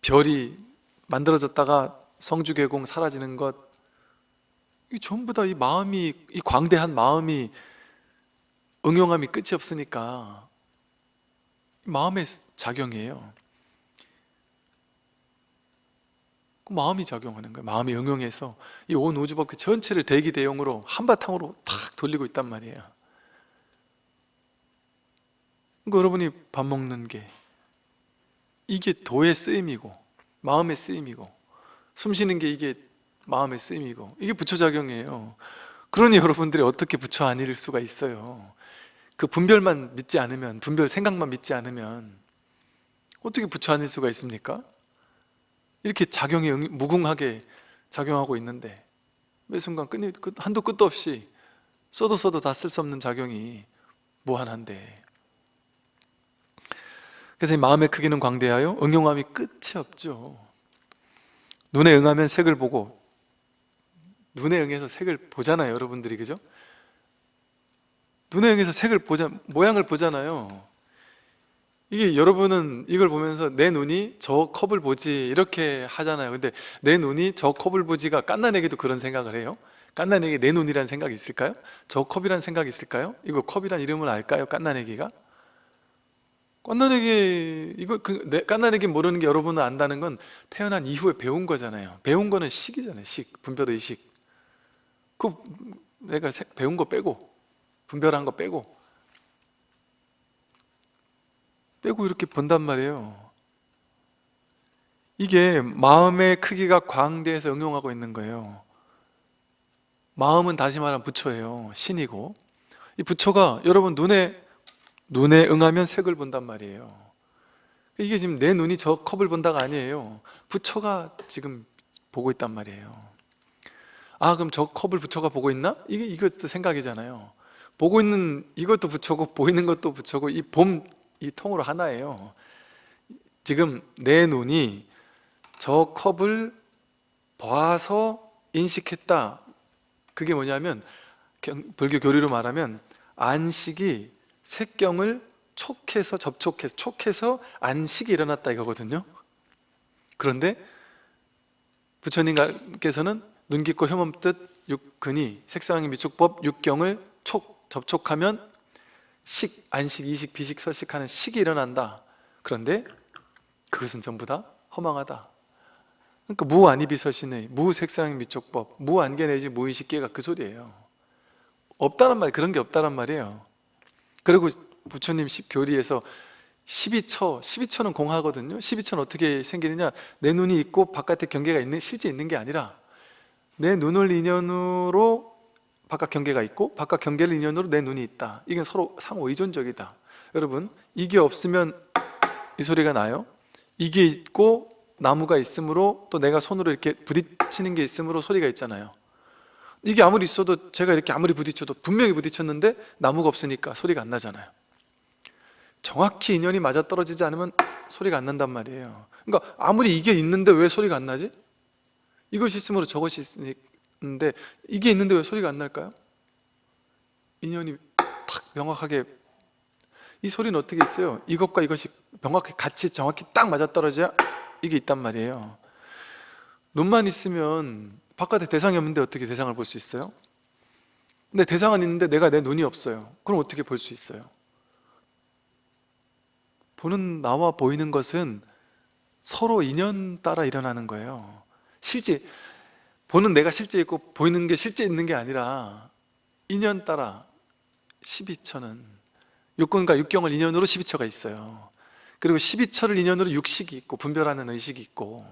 별이 만들어졌다가 성주계공 사라지는 것 이 전부 다 이 마음이 이 광대한 마음이 응용함이 끝이 없으니까 마음의 작용이에요 그 마음이 작용하는 거예요 마음이 응용해서 이 온 우주법계 전체를 대기 대용으로 한바탕으로 탁 돌리고 있단 말이에요. 그러니까 여러분이 밥 먹는 게 이게 도의 쓰임이고 마음의 쓰임이고 숨 쉬는 게 이게 마음의 쓰임이고 이게 부처작용이에요. 그러니 여러분들이 어떻게 부처 아닐 수가 있어요. 그 분별만 믿지 않으면 분별 생각만 믿지 않으면 어떻게 부처 아닐 수가 있습니까? 이렇게 작용이 무궁하게 작용하고 있는데 매 순간 끊이, 한도 끝도 없이 써도 써도 다 쓸 수 없는 작용이 무한한데. 그래서 이 마음의 크기는 광대하여 응용함이 끝이 없죠. 눈에 응하면 색을 보고 눈에 응해서 색을 보잖아요 여러분들이 그죠? 눈에 의해서 색을 보자 모양을 보잖아요 이게 여러분은 이걸 보면서 내 눈이 저 컵을 보지 이렇게 하잖아요 근데 내 눈이 저 컵을 보지가 깐난에게도 그런 생각을 해요? 깐난에게 내 눈이라는 생각이 있을까요? 저 컵이라는 생각이 있을까요? 이거 컵이란 이름을 알까요? 깐난에게가? 깐난에게 이거 그, 깐난에게 모르는 게 여러분은 안다는 건 태어난 이후에 배운 거잖아요 배운 거는 식이잖아요 식, 분별의 식 그 내가 배운 거 빼고 분별한 거 빼고 빼고 이렇게 본단 말이에요. 이게 마음의 크기가 광대해서 응용하고 있는 거예요. 마음은 다시 말하면 부처예요. 신이고. 이 부처가 여러분 눈에 눈에 응하면 색을 본단 말이에요. 이게 지금 내 눈이 저 컵을 본다가 아니에요. 부처가 지금 보고 있단 말이에요. 아 그럼 저 컵을 부처가 보고 있나? 이게 이것도 생각이잖아요. 보고 있는 이것도 부처고 보이는 것도 부처고 이 봄 이 통으로 하나예요. 지금 내 눈이 저 컵을 봐서 인식했다. 그게 뭐냐면 경- 불교 교리로 말하면 안식이 색경을 촉해서 접촉해서 촉해서 안식이 일어났다 이거거든요. 그런데 부처님께서는 눈 깊고 혐음 뜻 육근이 색상의 미축법 육경을 촉 접촉하면 식, 안식, 이식, 비식, 서식하는 식이 일어난다. 그런데 그것은 전부 다 허망하다. 그러니까 무안이비서신의 무색상 미촉법 무안개 내지 무의식계가 그 소리예요. 없다란 말 그런 게 없다란 말이에요. 그리고 부처님 시- 교리에서 12처 12처는 공하거든요. 12처는 어떻게 생기느냐? 내 눈이 있고 바깥에 경계가 있는 실제 있는 게 아니라 내 눈을 인연으로 바깥 경계가 있고 바깥 경계를 인연으로 내 눈이 있다. 이게 서로 상호 의존적이다. 여러분 이게 없으면 이 소리가 나요? 이게 있고 나무가 있으므로 또 내가 손으로 이렇게 부딪히는 게 있으므로 소리가 있잖아요. 이게 아무리 있어도 제가 이렇게 아무리 부딪혀도 분명히 부딪혔는데 나무가 없으니까 소리가 안 나잖아요. 정확히 인연이 맞아떨어지지 않으면 소리가 안 난단 말이에요. 그러니까 아무리 이게 있는데 왜 소리가 안 나지? 이것이 있으므로 저것이 있 는데 이게 있는데 왜 소리가 안 날까요? 인연이 탁 명확하게 이 소리는 어떻게 있어요? 이것과 이것이 명확히 같이 정확히 딱 맞아떨어져야 이게 있단 말이에요 눈만 있으면 바깥에 대상이 없는데 어떻게 대상을 볼 수 있어요? 근데 대상은 있는데 내가 내 눈이 없어요 그럼 어떻게 볼 수 있어요? 보는 나와 보이는 것은 서로 인연 따라 일어나는 거예요 실제 보는 내가 실제 있고 보이는 게 실제 있는 게 아니라 인연 따라 12처는 육군과 육경을 인연으로 12처가 있어요. 그리고 12처를 인연으로 육식이 있고 분별하는 의식이 있고.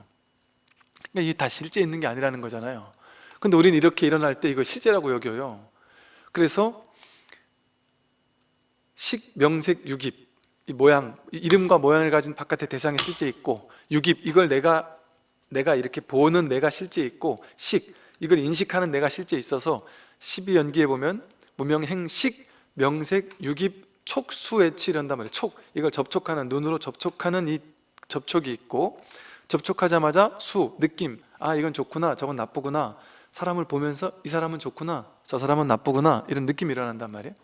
그러니까 이게 다 실제 있는 게 아니라는 거잖아요. 근데 우리는 이렇게 일어날 때 이걸 실제라고 여겨요. 그래서 식, 명색, 육입 이 모양, 이 이름과 모양을 가진 바깥의 대상이 실제 있고 육입, 이걸 내가 내가 이렇게 보는 내가 실제 있고 식, 이걸 인식하는 내가 실제 있어서 12연기에 보면 무명행식, 명색, 육입, 촉수애치 이런단 말이에요. 촉, 이걸 접촉하는 눈으로 접촉하는 이 접촉이 있고 접촉하자마자 수, 느낌. 아 이건 좋구나. 저건 나쁘구나. 사람을 보면서 이 사람은 좋구나. 저 사람은 나쁘구나. 이런 느낌이 일어난단 말이에요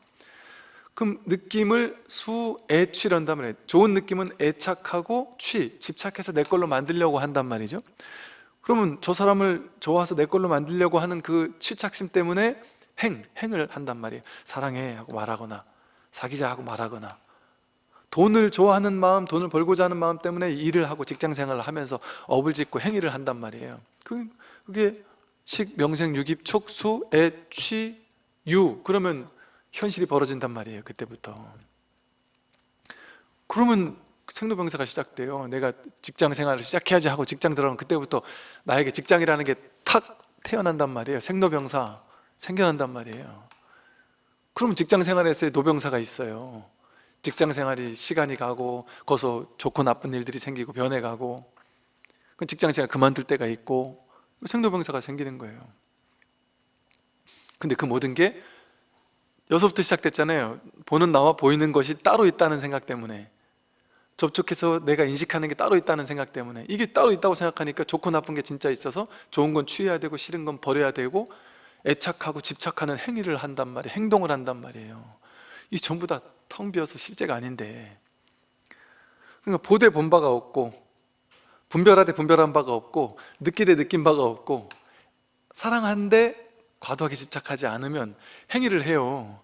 그럼 느낌을 수, 애, 취란단 말이에요. 좋은 느낌은 애착하고 취, 집착해서 내 걸로 만들려고 한단 말이죠. 그러면 저 사람을 좋아서 내 걸로 만들려고 하는 그 취착심 때문에 행, 행을 한단 말이에요. 사랑해 하고 말하거나 사귀자 하고 말하거나. 돈을 좋아하는 마음, 돈을 벌고자 하는 마음 때문에 일을 하고 직장 생활을 하면서 업을 짓고 행위를 한단 말이에요. 그- 그게 식, 명생, 유깁, 촉수, 애, 취, 유. 그러면 현실이 벌어진단 말이에요 그때부터. 그러면 생로병사가 시작돼요. 내가 직장 생활을 시작해야지 하고 직장 들어가면 그때부터 나에게 직장이라는 게 탁 태어난단 말이에요. 생로병사 생겨난단 말이에요. 그러면 직장 생활에서의 노병사가 있어요. 직장 생활이 시간이 가고 거기서 좋고 나쁜 일들이 생기고 변해가고 그 직장 생활 그만둘 때가 있고 생로병사가 생기는 거예요. 근데 그 모든 게 여기서부터 시작됐잖아요. 보는 나와 보이는 것이 따로 있다는 생각 때문에. 접촉해서 내가 인식하는 게 따로 있다는 생각 때문에. 이게 따로 있다고 생각하니까 좋고 나쁜 게 진짜 있어서 좋은 건 취해야 되고 싫은 건 버려야 되고 애착하고 집착하는 행위를 한단 말이에요 행동을 한단 말이에요. 이 전부 다 텅 비어서 실제가 아닌데. 그러니까 보되 본 바가 없고 분별하되 분별한 바가 없고 느끼되 느낀 바가 없고 사랑한데 과도하게 집착하지 않으면 행위를 해요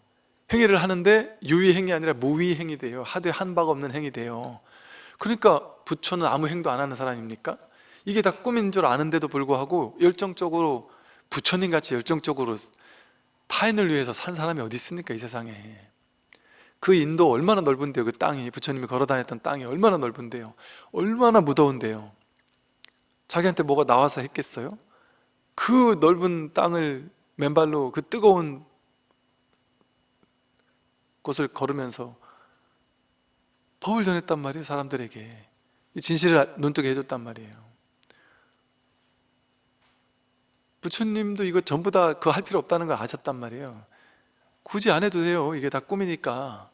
행위를 하는데 유의 행위 아니라 무의 행위 돼요. 하되 한 바가 없는 행위 돼요. 그러니까 부처는 아무 행도 안 하는 사람입니까? 이게 다 꿈인 줄 아는데도 불구하고 열정적으로 부처님 같이 열정적으로 타인을 위해서 산 사람이 어디 있습니까 이 세상에? 그 인도 얼마나 넓은데요 그 땅이. 부처님이 걸어 다녔던 땅이 얼마나 넓은데요. 얼마나 무더운데요. 자기한테 뭐가 나와서 했겠어요? 그 넓은 땅을 맨발로 그 뜨거운 곳을 걸으면서 법을 전했단 말이에요 사람들에게. 이 진실을 눈뜨게 해줬단 말이에요. 부처님도 이거 전부 다 그거 할 필요 없다는 걸 아셨단 말이에요. 굳이 안 해도 돼요. 이게 다 꿈이니까.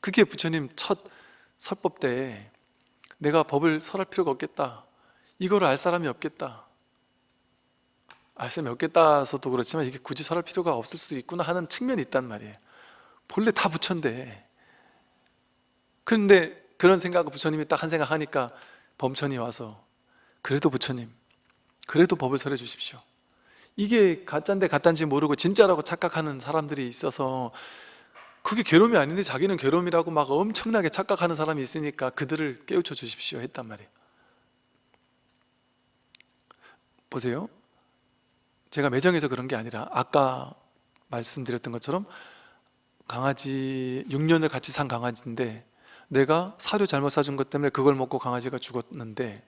그게 부처님 첫 설법 때 내가 법을 설할 필요가 없겠다. 이거를 알 사람이 없겠다. 알 사람이 없겠다서도 그렇지만 이게 굳이 설할 필요가 없을 수도 있구나 하는 측면이 있단 말이에요 본래 다 부처인데. 그런데 그런 생각을 부처님이 딱 한 생각 하니까 범천이 와서 그래도 부처님 그래도 법을 설해 주십시오. 이게 가짜인데 가짜인지 모르고 진짜라고 착각하는 사람들이 있어서 그게 괴로움이 아닌데 자기는 괴로움이라고 막 엄청나게 착각하는 사람이 있으니까 그들을 깨우쳐 주십시오 했단 말이에요. 보세요. 제가 매정해서 그런 게 아니라 아까 말씀드렸던 것처럼 강아지 6년을 같이 산 강아지인데 내가 사료 잘못 사준 것 때문에 그걸 먹고 강아지가 죽었는데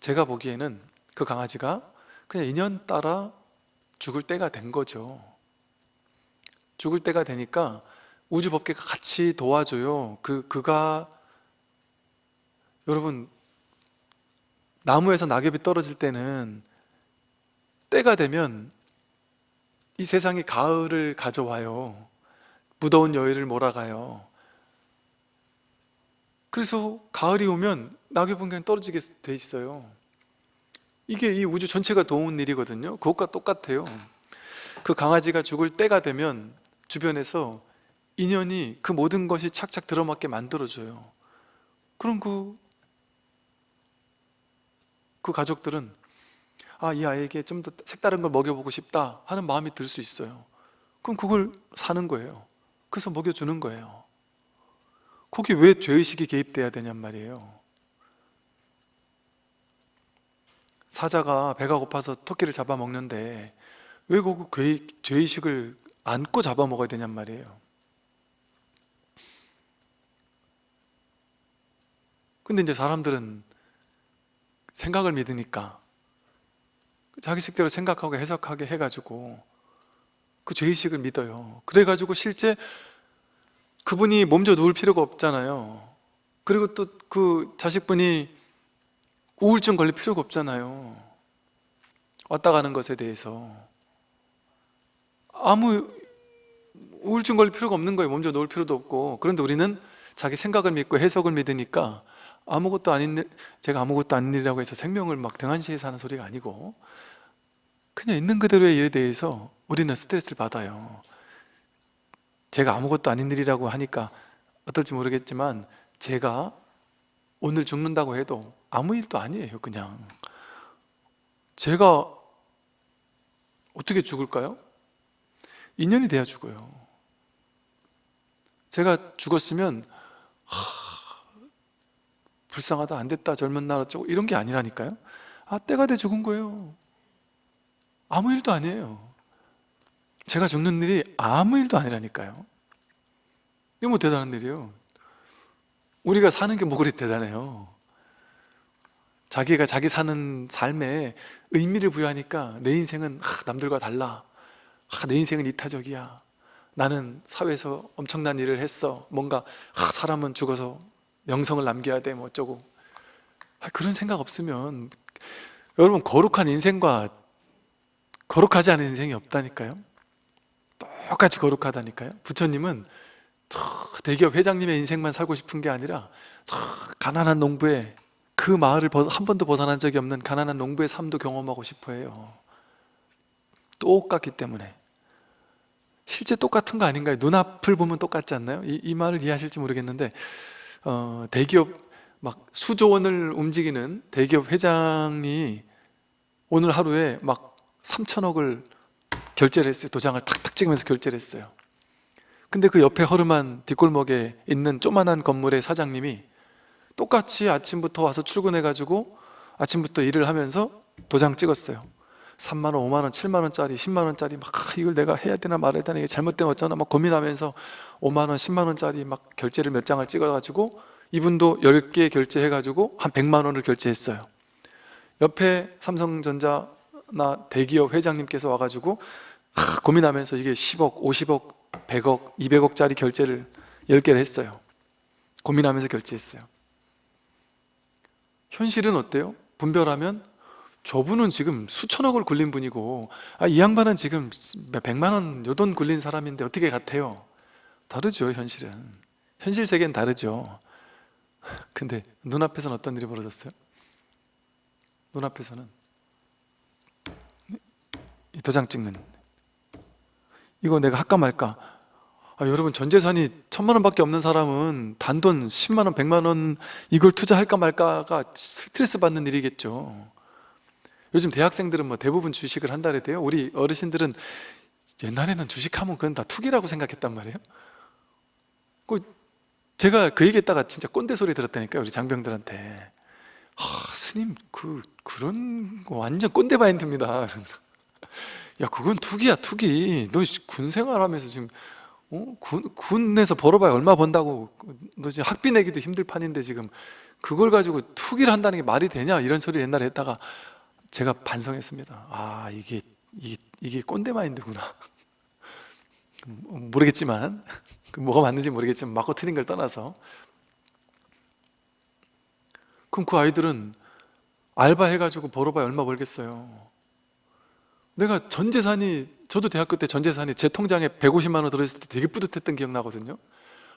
제가 보기에는 그 강아지가 그냥 인연 따라 죽을 때가 된 거죠. 죽을 때가 되니까 우주법계가 같이 도와줘요. 그, 그가 여러분 나무에서 낙엽이 떨어질 때는 때가 되면 이 세상이 가을을 가져와요 무더운 여의를 몰아가요. 그래서 가을이 오면 낙엽은 그냥 떨어지게 돼 있어요. 이게 이 우주 전체가 도운 일이거든요. 그것과 똑같아요. 그 강아지가 죽을 때가 되면 주변에서 인연이 그 모든 것이 착착 들어맞게 만들어줘요. 그럼 그, 그 가족들은 아, 이 아이에게 좀 더 색다른 걸 먹여보고 싶다 하는 마음이 들 수 있어요. 그럼 그걸 사는 거예요 그래서 먹여주는 거예요. 거기 왜 죄의식이 개입돼야 되냔 말이에요. 사자가 배가 고파서 토끼를 잡아먹는데 왜그 죄의식을 안고 잡아먹어야 되냔 말이에요. 근데 이제 사람들은 생각을 믿으니까 자기식대로 생각하고 해석하게 해가지고 그 죄의식을 믿어요. 그래가지고 실제 그분이 몸져 누울 필요가 없잖아요. 그리고 또 그 자식분이 우울증 걸릴 필요가 없잖아요. 왔다 가는 것에 대해서. 아무 우울증 걸릴 필요가 없는 거예요. 몸져 놓을 필요도 없고. 그런데 우리는 자기 생각을 믿고 해석을 믿으니까 아무것도 아닌 일, 제가 아무것도 아닌 일이라고 해서 생명을 막 등한시해서 하는 소리가 아니고 그냥 있는 그대로의 일에 대해서 우리는 스트레스를 받아요. 제가 아무것도 아닌 일이라고 하니까 어떨지 모르겠지만 제가 오늘 죽는다고 해도 아무 일도 아니에요 그냥. 제가 어떻게 죽을까요? 인연이 돼야 죽어요. 제가 죽었으면 하, 불쌍하다 안 됐다 젊은 날 어쩌고 이런 게 아니라니까요. 아 때가 돼 죽은 거예요 아무 일도 아니에요. 제가 죽는 일이 아무 일도 아니라니까요. 이게 뭐 대단한 일이에요? 우리가 사는 게 뭐 그리 대단해요? 자기가 자기 사는 삶에 의미를 부여하니까 내 인생은 하, 남들과 달라. 하, 내 인생은 이타적이야. 나는 사회에서 엄청난 일을 했어. 뭔가 하, 사람은 죽어서 명성을 남겨야 돼 뭐 어쩌고. 아, 그런 생각 없으면 여러분 거룩한 인생과 거룩하지 않은 인생이 없다니까요 똑같이 거룩하다니까요 부처님은 대기업 회장님의 인생만 살고 싶은 게 아니라 가난한 농부의 그 마을을 한 번도 벗어난 적이 없는 가난한 농부의 삶도 경험하고 싶어 해요 똑같기 때문에 실제 똑같은 거 아닌가요? 눈앞을 보면 똑같지 않나요? 이, 이 말을 이해하실지 모르겠는데 어, 대기업 막 수조 원을 움직이는 대기업 회장이 오늘 하루에 막 3천억을 결제를 했어요. 도장을 탁탁 찍으면서 결제를 했어요. 근데 그 옆에 허름한 뒷골목에 있는 조만한 건물의 사장님이 똑같이 아침부터 와서 출근해가지고 아침부터 일을 하면서 도장 찍었어요. 3만원, 5만원, 7만원짜리, 10만원짜리 막 이걸 내가 해야 되나 말아야 되나 이게 잘못된 어쩌나 막 고민하면서 5만원, 10만원짜리 막 결제를 몇 장을 찍어가지고 이분도 10개 결제해가지고 한 100만원을 결제했어요. 옆에 삼성전자 나 대기업 회장님께서 와가지고 하, 고민하면서 이게 10억, 50억, 100억, 200억짜리 결제를 10개를 했어요 고민하면서 결제했어요 현실은 어때요? 분별하면 저분은 지금 수천억을 굴린 분이고 아, 이 양반은 지금 백만 원 요돈 굴린 사람인데 어떻게 같아요? 다르죠 현실은 현실 세계는 다르죠 근데 눈앞에서는 어떤 일이 벌어졌어요? 눈앞에서는 이 도장 찍는. 이거 내가 할까 말까? 아, 여러분 전 재산이 천만 원밖에 없는 사람은 단돈 10만 원, 100만 원 이걸 투자할까 말까가 스트레스 받는 일이겠죠. 요즘 대학생들은 뭐 대부분 주식을 한다 그래요. 우리 어르신들은 옛날에는 주식하면 그건 다 투기라고 생각했단 말이에요. 그 제가 그 얘기했다가 진짜 꼰대 소리 들었다니까요 우리 장병들한테. 아 스님 그 그런 거 완전 꼰대 마인드입니다 야 그건 투기야 투기. 너 군 생활하면서 지금 어? 군, 군에서 벌어봐야 얼마 번다고. 너 지금 학비 내기도 힘들 판인데 지금 그걸 가지고 투기를 한다는 게 말이 되냐? 이런 소리 옛날에 했다가 제가 반성했습니다. 아 이게 이게, 이게 꼰대 마인드구나. 음, 모르겠지만 그 뭐가 맞는지 모르겠지만 맞고 틀린 걸 떠나서. 그럼 그 아이들은 알바 해가지고 벌어봐야 얼마 벌겠어요 내가 전 재산이 저도 대학교 때 전 재산이 제 통장에 150만 원 들어있을 때 되게 뿌듯했던 기억 나거든요.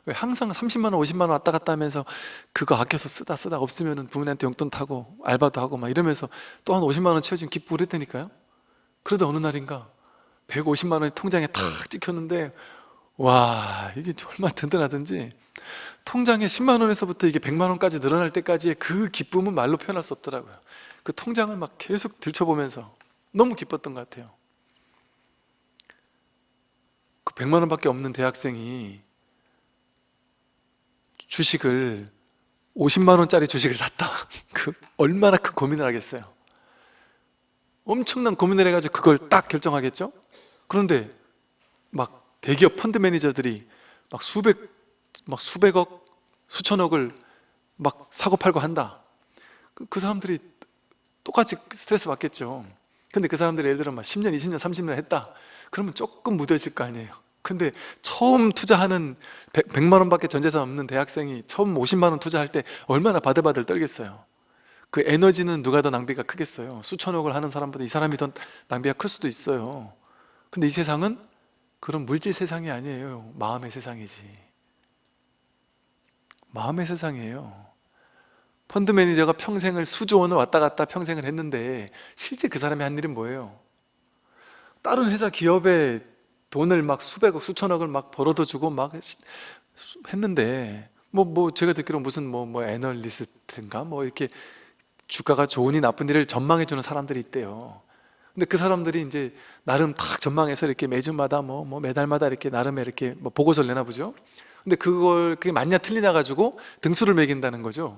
왜 항상 30만 원, 50만 원 왔다 갔다 하면서 그거 아껴서 쓰다 쓰다 없으면 부모님한테 용돈 타고 알바도 하고 막 이러면서 또 한 50만 원 채워지면 기쁘고 그랬다니까요. 그러다 어느 날인가 150만 원이 통장에 탁 찍혔는데 와 이게 얼마나 든든하든지 통장에 10만 원에서부터 이게 100만 원까지 늘어날 때까지의 그 기쁨은 말로 표현할 수 없더라고요. 그 통장을 막 계속 들춰보면서 너무 기뻤던 것 같아요. 그 100만 원밖에 없는 대학생이 주식을 50만 원짜리 주식을 샀다. 그 얼마나 큰 고민을 하겠어요. 엄청난 고민을 해가지고 그걸 딱 결정하겠죠? 그런데 막 대기업 펀드 매니저들이 막 수백 막 수백억 수천억을 막 사고 팔고 한다. 그, 그 사람들이 똑같이 스트레스 받겠죠 근데 그 사람들이 예를 들어 막 10년, 20년, 30년 했다. 그러면 조금 무뎌질 거 아니에요. 근데 처음 투자하는 100, 만 원밖에 전재산 없는 대학생이 처음 50만 원 투자할 때 얼마나 바들바들 떨겠어요. 그 에너지는 누가 더 낭비가 크겠어요? 수천억을 하는 사람보다 이 사람이 더 낭비가 클 수도 있어요. 근데 이 세상은 그런 물질 세상이 아니에요. 마음의 세상이지. 마음의 세상이에요 펀드 매니저가 평생을 수조 원을 왔다 갔다 평생을 했는데 실제 그 사람이 한 일은 뭐예요? 다른 회사 기업에 돈을 막 수백억 수천억을 막 벌어도 주고 막 했는데 뭐뭐 제가 듣기로 무슨 뭐뭐 애널리스트인가? 뭐 이렇게 주가가 좋으니 나쁘니를 전망해 주는 사람들이 있대요. 근데 그 사람들이 이제 나름 딱 전망해서 이렇게 매주마다 뭐, 뭐 매달마다 이렇게 나름의 이렇게 뭐 보고서를 내나 보죠. 근데 그걸 그게 맞냐 틀리냐 가지고 등수를 매긴다는 거죠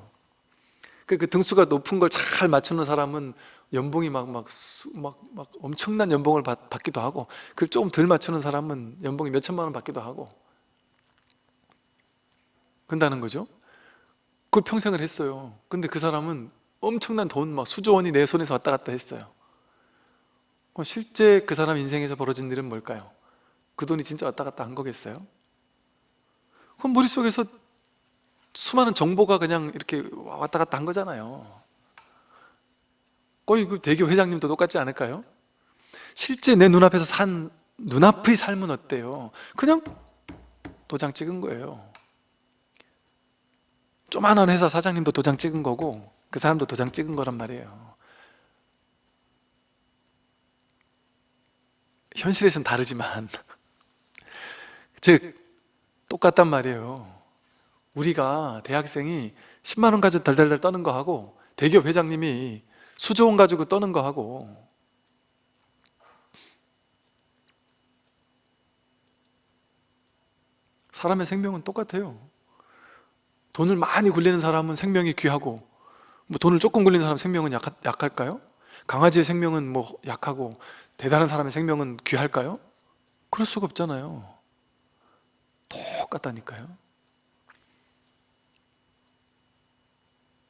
그, 그 등수가 높은 걸 잘 맞추는 사람은 연봉이 막, 막, 수, 막, 막 엄청난 연봉을 받, 받기도 하고 그걸 조금 덜 맞추는 사람은 연봉이 몇 천만 원 받기도 하고 그런다는 거죠 그걸 평생을 했어요 근데 그 사람은 엄청난 돈 막 수조 원이 내 손에서 왔다 갔다 했어요 그럼 실제 그 사람 인생에서 벌어진 일은 뭘까요? 그 돈이 진짜 왔다 갔다 한 거겠어요? 그럼 머릿속에서 수많은 정보가 그냥 이렇게 왔다 갔다 한 거잖아요 거의 그 대교 회장님도 똑같지 않을까요? 실제 내 눈앞에서 산 눈앞의 삶은 어때요? 그냥 도장 찍은 거예요 조만한 회사 사장님도 도장 찍은 거고 그 사람도 도장 찍은 거란 말이에요 현실에서는 다르지만 즉 똑같단 말이에요 우리가 대학생이 10만 원 가지고 달달달 떠는 거 하고 대기업 회장님이 수조 원 가지고 떠는 거 하고 사람의 생명은 똑같아요 돈을 많이 굴리는 사람은 생명이 귀하고 뭐 돈을 조금 굴리는 사람 생명은 약, 약할까요? 강아지의 생명은 뭐 약하고 대단한 사람의 생명은 귀할까요? 그럴 수가 없잖아요 똑같다니까요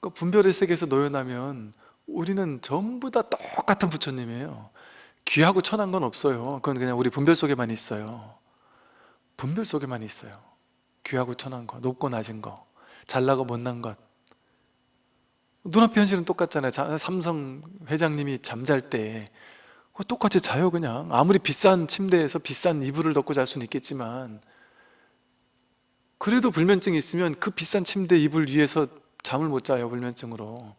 그 분별의 세계에서 노연하면 우리는 전부 다 똑같은 부처님이에요. 귀하고 천한 건 없어요. 그건 그냥 우리 분별 속에만 있어요. 분별 속에만 있어요. 귀하고 천한 거, 높고 낮은 거 잘나고 못난 것. 눈앞의 현실은 똑같잖아요. 자- 삼성 회장님이 잠잘 때 똑같이 자요 그냥. 아무리 비싼 침대에서 비싼 이불을 덮고 잘 수는 있겠지만 그래도 불면증이 있으면 그 비싼 침대 이불 위에서 잠을 못 자요 불면증으로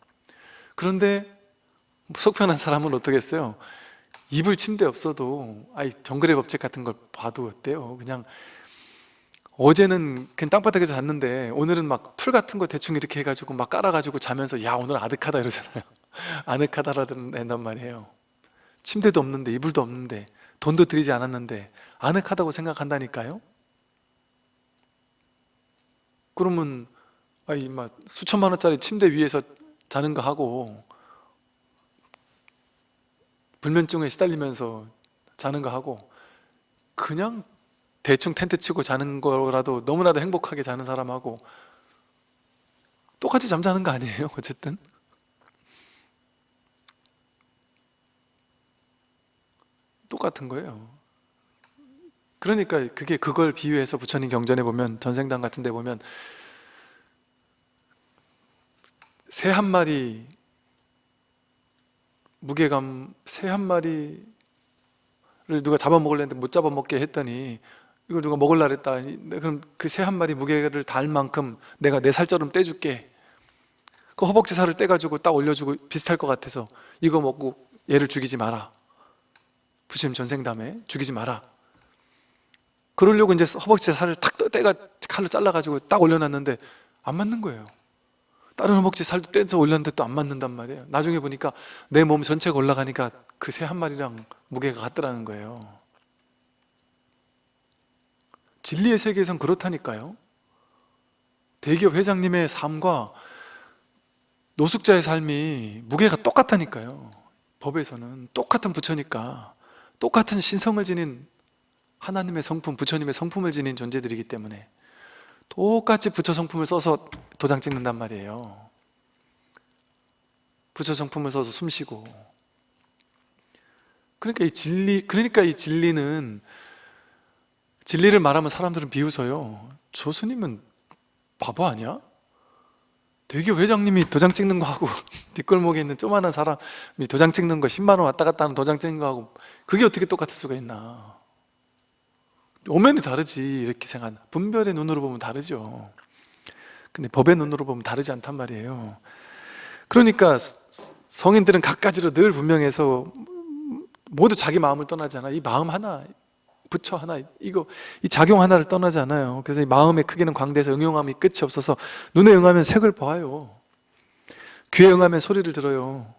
그런데 속 편한 사람은 어떻겠어요? 이불 침대 없어도 아이 정글의 법칙 같은 걸 봐도 어때요? 그냥 어제는 그냥 땅바닥에서 잤는데 오늘은 막 풀 같은 거 대충 이렇게 해가지고 막 깔아가지고 자면서 야 오늘 아득하다 이러잖아요 아늑하다라는 말이에요 침대도 없는데 이불도 없는데 돈도 들이지 않았는데 아늑하다고 생각한다니까요 그러면 아이 막 수천만 원짜리 침대 위에서 자는 거 하고 불면증에 시달리면서 자는 거 하고 그냥 대충 텐트 치고 자는 거라도 너무나도 행복하게 자는 사람하고 똑같이 잠자는 거 아니에요? 어쨌든 똑같은 거예요 그러니까 그게 그걸 비유해서 부처님 경전에 보면 전생당 같은 데 보면 새 한 마리 무게감 새 한 마리를 누가 잡아먹으려 했는데 못 잡아먹게 했더니 이걸 누가 먹으려 했다. 그럼 그 새 한 마리 무게를 달 만큼 내가 내 살처럼 떼줄게. 그 허벅지 살을 떼가지고 딱 올려주고 비슷할 것 같아서 이거 먹고 얘를 죽이지 마라. 부처님 전생담에 죽이지 마라. 그러려고 이제 허벅지 살을 탁 떼가 칼로 잘라가지고 딱 올려놨는데 안 맞는 거예요 다른 허벅지 살도 떼서 올렸는데 또 안 맞는단 말이에요. 나중에 보니까 내 몸 전체가 올라가니까 그 새 한 마리랑 무게가 같더라는 거예요. 진리의 세계에선 그렇다니까요. 대기업 회장님의 삶과 노숙자의 삶이 무게가 똑같다니까요. 법에서는 똑같은 부처니까 똑같은 신성을 지닌 하나님의 성품, 부처님의 성품을 지닌 존재들이기 때문에 똑같이 부처 성품을 써서 도장 찍는단 말이에요. 부처 성품을 써서 숨쉬고. 그러니까 이 진리, 그러니까 이 진리는 진리를 말하면 사람들은 비웃어요. 저 스님은 바보 아니야? 대기업 회장님이 도장 찍는 거 하고 뒷골목에 있는 조만한 사람이 도장 찍는 거 10만 원 왔다 갔다 하는 도장 찍는 거 하고 그게 어떻게 똑같을 수가 있나 오면이 다르지 이렇게 생각 분별의 눈으로 보면 다르죠. 근데 법의 눈으로 보면 다르지 않단 말이에요. 그러니까 성인들은 갖가지로 늘 분명해서 모두 자기 마음을 떠나잖아. 이 마음 하나 부처 하나 이거 이 작용 하나를 떠나지 않아요. 그래서 이 마음의 크기는 광대해서 응용함이 끝이 없어서 눈에 응하면 색을 봐요. 귀에 응하면 소리를 들어요.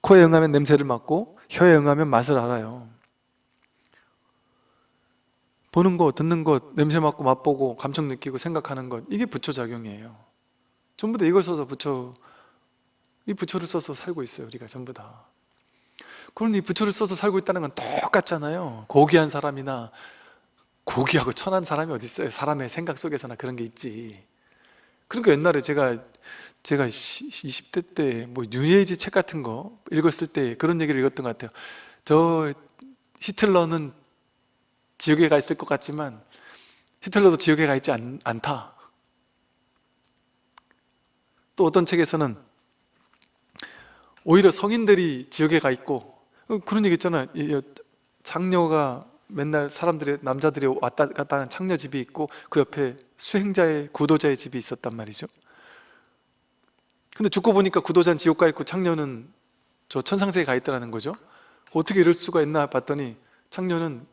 코에 응하면 냄새를 맡고 혀에 응하면 맛을 알아요 보는 거, 듣는 것, 냄새 맡고 맛보고 감정 느끼고 생각하는 것 이게 부처 작용이에요. 전부 다 이걸 써서 부처 이 부처를 써서 살고 있어요 우리가 전부 다. 그런데 이 부처를 써서 살고 있다는 건 똑같잖아요. 고귀한 사람이나 고귀하고 천한 사람이 어디 있어요? 사람의 생각 속에서나 그런 게 있지. 그러니까 옛날에 제가 제가 20대 때 뭐 뉴에이지 책 같은 거 읽었을 때 그런 얘기를 읽었던 것 같아요. 저 히틀러는 지옥에 가 있을 것 같지만 히틀러도 지옥에 가 있지 않, 않다. 또 어떤 책에서는 오히려 성인들이 지옥에 가 있고 어, 그런 얘기 있잖아요. 장녀가 맨날 사람들이 남자들이 왔다 갔다 하는 창녀 집이 있고 그 옆에 수행자의 구도자의 집이 있었단 말이죠. 근데 죽고 보니까 구도자는 지옥 가 있고 창녀는 저 천상세에 가 있다는 거죠. 어떻게 이럴 수가 있나 봤더니 창녀는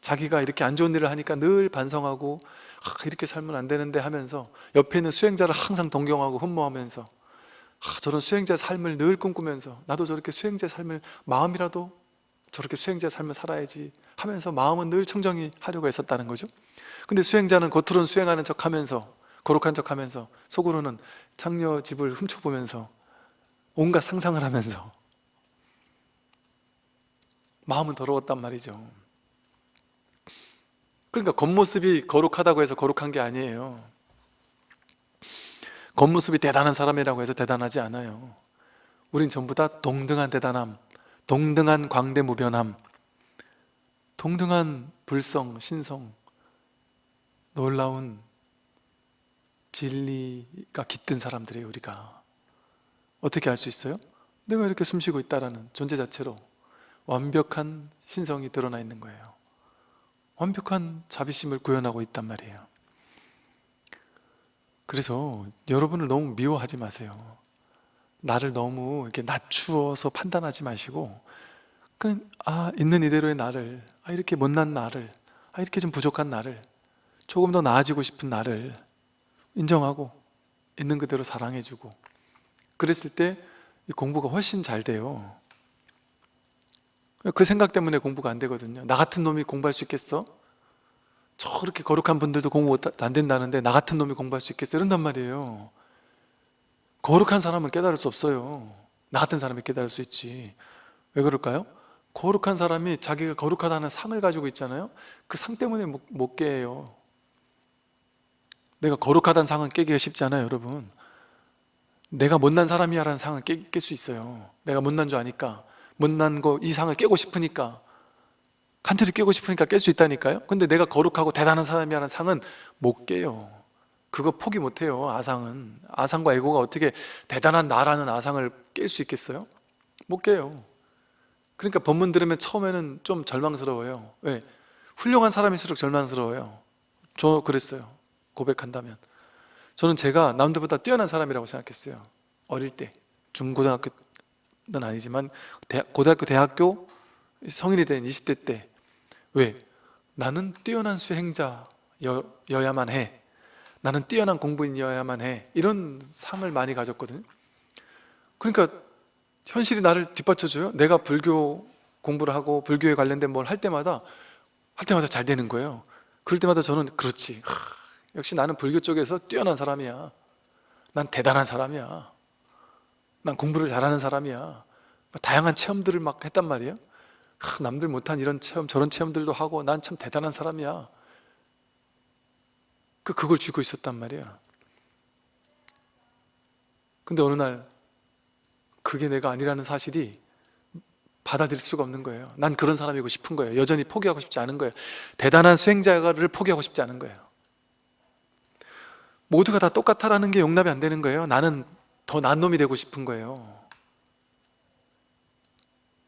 자기가 이렇게 안 좋은 일을 하니까 늘 반성하고 아, 이렇게 살면 안 되는데 하면서 옆에 있는 수행자를 항상 동경하고 흠모하면서 아, 저런 수행자 삶을 늘 꿈꾸면서 나도 저렇게 수행자 삶을 마음이라도 저렇게 수행자 삶을 살아야지 하면서 마음은 늘 청정히 하려고 했었다는 거죠. 근데 수행자는 겉으로는 수행하는 척 하면서 거룩한 척 하면서 속으로는 창녀 집을 훔쳐보면서 온갖 상상을 하면서 마음은 더러웠단 말이죠 그러니까 겉모습이 거룩하다고 해서 거룩한 게 아니에요. 겉모습이 대단한 사람이라고 해서 대단하지 않아요. 우린 전부 다 동등한 대단함 동등한 광대무변함 동등한 불성, 신성 놀라운 진리가 깃든 사람들이에요 우리가. 어떻게 알 수 있어요? 내가 이렇게 숨쉬고 있다라는 존재 자체로 완벽한 신성이 드러나 있는 거예요 완벽한 자비심을 구현하고 있단 말이에요. 그래서 여러분을 너무 미워하지 마세요. 나를 너무 이렇게 낮추어서 판단하지 마시고 그, 아 있는 이대로의 나를 아 이렇게 못난 나를 아 이렇게 좀 부족한 나를 조금 더 나아지고 싶은 나를 인정하고 있는 그대로 사랑해주고 그랬을 때이 공부가 훨씬 잘 돼요 그 생각 때문에 공부가 안 되거든요. 나 같은 놈이 공부할 수 있겠어? 저렇게 거룩한 분들도 공부 못- 안 된다는데 나 같은 놈이 공부할 수 있겠어? 이런단 말이에요. 거룩한 사람은 깨달을 수 없어요. 나 같은 사람이 깨달을 수 있지. 왜 그럴까요? 거룩한 사람이 자기가 거룩하다는 상을 가지고 있잖아요. 그 상 때문에 못, 못 깨요. 내가 거룩하다는 상은 깨기가 쉽지 않아요 여러분. 내가 못난 사람이야 라는 상을 깰수 있어요. 내가 못난 줄 아니까 못난 거 이 상을 깨고 싶으니까 간절히 깨고 싶으니까 깰 수 있다니까요? 근데 내가 거룩하고 대단한 사람이야 라는 상은 못 깨요. 그거 포기 못해요 아상은. 아상과 에고가 어떻게 대단한 나라는 아상을 깰 수 있겠어요? 못 깨요. 그러니까 법문 들으면 처음에는 좀 절망스러워요. 왜? 훌륭한 사람일수록 절망스러워요. 저 그랬어요 고백한다면. 저는 제가 남들보다 뛰어난 사람이라고 생각했어요 어릴 때. 중고등학교 는 아니지만 대- 고등학교, 대학교 성인이 된 20대 때. 왜? 나는 뛰어난 수행자여야만 해. 나는 뛰어난 공부인이어야만 해. 이런 상을 많이 가졌거든요 그러니까 현실이 나를 뒷받쳐줘요? 내가 불교 공부를 하고 불교에 관련된 뭘 할 때마다 할 때마다 잘 되는 거예요. 그럴 때마다 저는 그렇지. 하, 역시 나는 불교 쪽에서 뛰어난 사람이야. 난 대단한 사람이야 난 공부를 잘하는 사람이야. 다양한 체험들을 막 했단 말이에요. 하, 남들 못한 이런 체험 저런 체험들도 하고 난 참 대단한 사람이야. 그 그걸 쥐고 있었단 말이야. 근데 어느 날 그게 내가 아니라는 사실이 받아들일 수가 없는 거예요. 난 그런 사람이고 싶은 거예요. 여전히 포기하고 싶지 않은 거예요. 대단한 수행자를 포기하고 싶지 않은 거예요. 모두가 다 똑같아라는 게 용납이 안 되는 거예요. 나는 더 난 놈이 되고 싶은 거예요.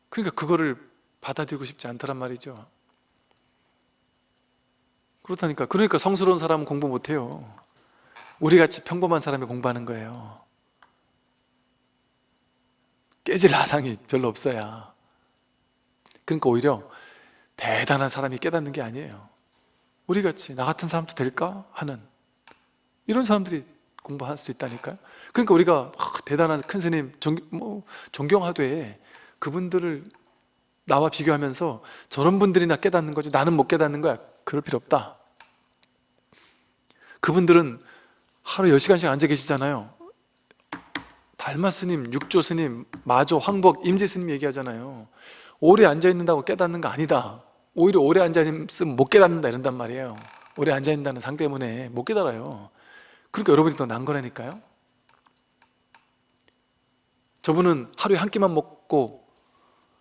그러니까 그거를 받아들이고 싶지 않더란 말이죠. 그렇다니까. 그러니까 성스러운 사람은 공부 못해요. 우리같이 평범한 사람이 공부하는 거예요. 깨질 아상이 별로 없어야. 그러니까 오히려 대단한 사람이 깨닫는 게 아니에요. 우리같이 나 같은 사람도 될까? 하는 이런 사람들이 공부할 수 있다니까요 그러니까 우리가 아, 대단한 큰 스님 종, 뭐, 존경하되 그분들을 나와 비교하면서 저런 분들이나 깨닫는 거지 나는 못 깨닫는 거야. 그럴 필요 없다. 그분들은 하루 10시간씩 앉아 계시잖아요. 달마 스님, 육조 스님, 마조, 황복, 임재 스님 얘기하잖아요. 오래 앉아있는다고 깨닫는 거 아니다. 오히려 오래 앉아있으면 못 깨닫는다 이런단 말이에요. 오래 앉아있는다는 상 때문에 못 깨달아요. 그러니까 여러분이 더 난 거라니까요 저분은 하루에 한 끼만 먹고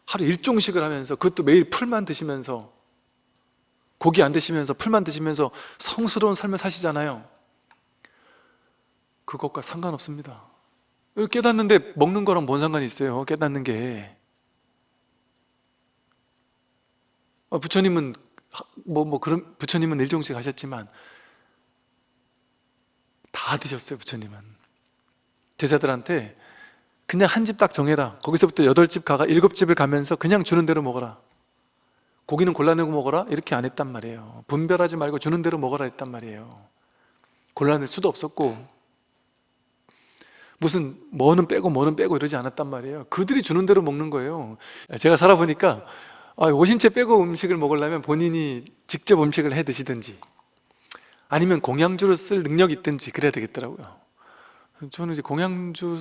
하루 일종식을 하면서 그것도 매일 풀만 드시면서 고기 안 드시면서 풀만 드시면서 성스러운 삶을 사시잖아요. 그것과 상관없습니다. 깨닫는데 먹는 거랑 뭔 상관이 있어요? 깨닫는 게. 어, 부처님은 뭐, 뭐 그런 부처님은 일종식 하셨지만 다 드셨어요 부처님은. 제자들한테 그냥 한 집 딱 정해라. 거기서부터 여덟 집 가가 일곱 집을 가면서 그냥 주는 대로 먹어라. 고기는 골라내고 먹어라. 이렇게 안 했단 말이에요. 분별하지 말고 주는 대로 먹어라 했단 말이에요. 골라낼 수도 없었고. 무슨 뭐는 빼고 뭐는 빼고 이러지 않았단 말이에요. 그들이 주는 대로 먹는 거예요. 제가 살아보니까 아, 오신채 빼고 음식을 먹으려면 본인이 직접 음식을 해 드시든지 아니면 공양주를 쓸 능력이 있든지 그래야 되겠더라고요 저는 이제 공양주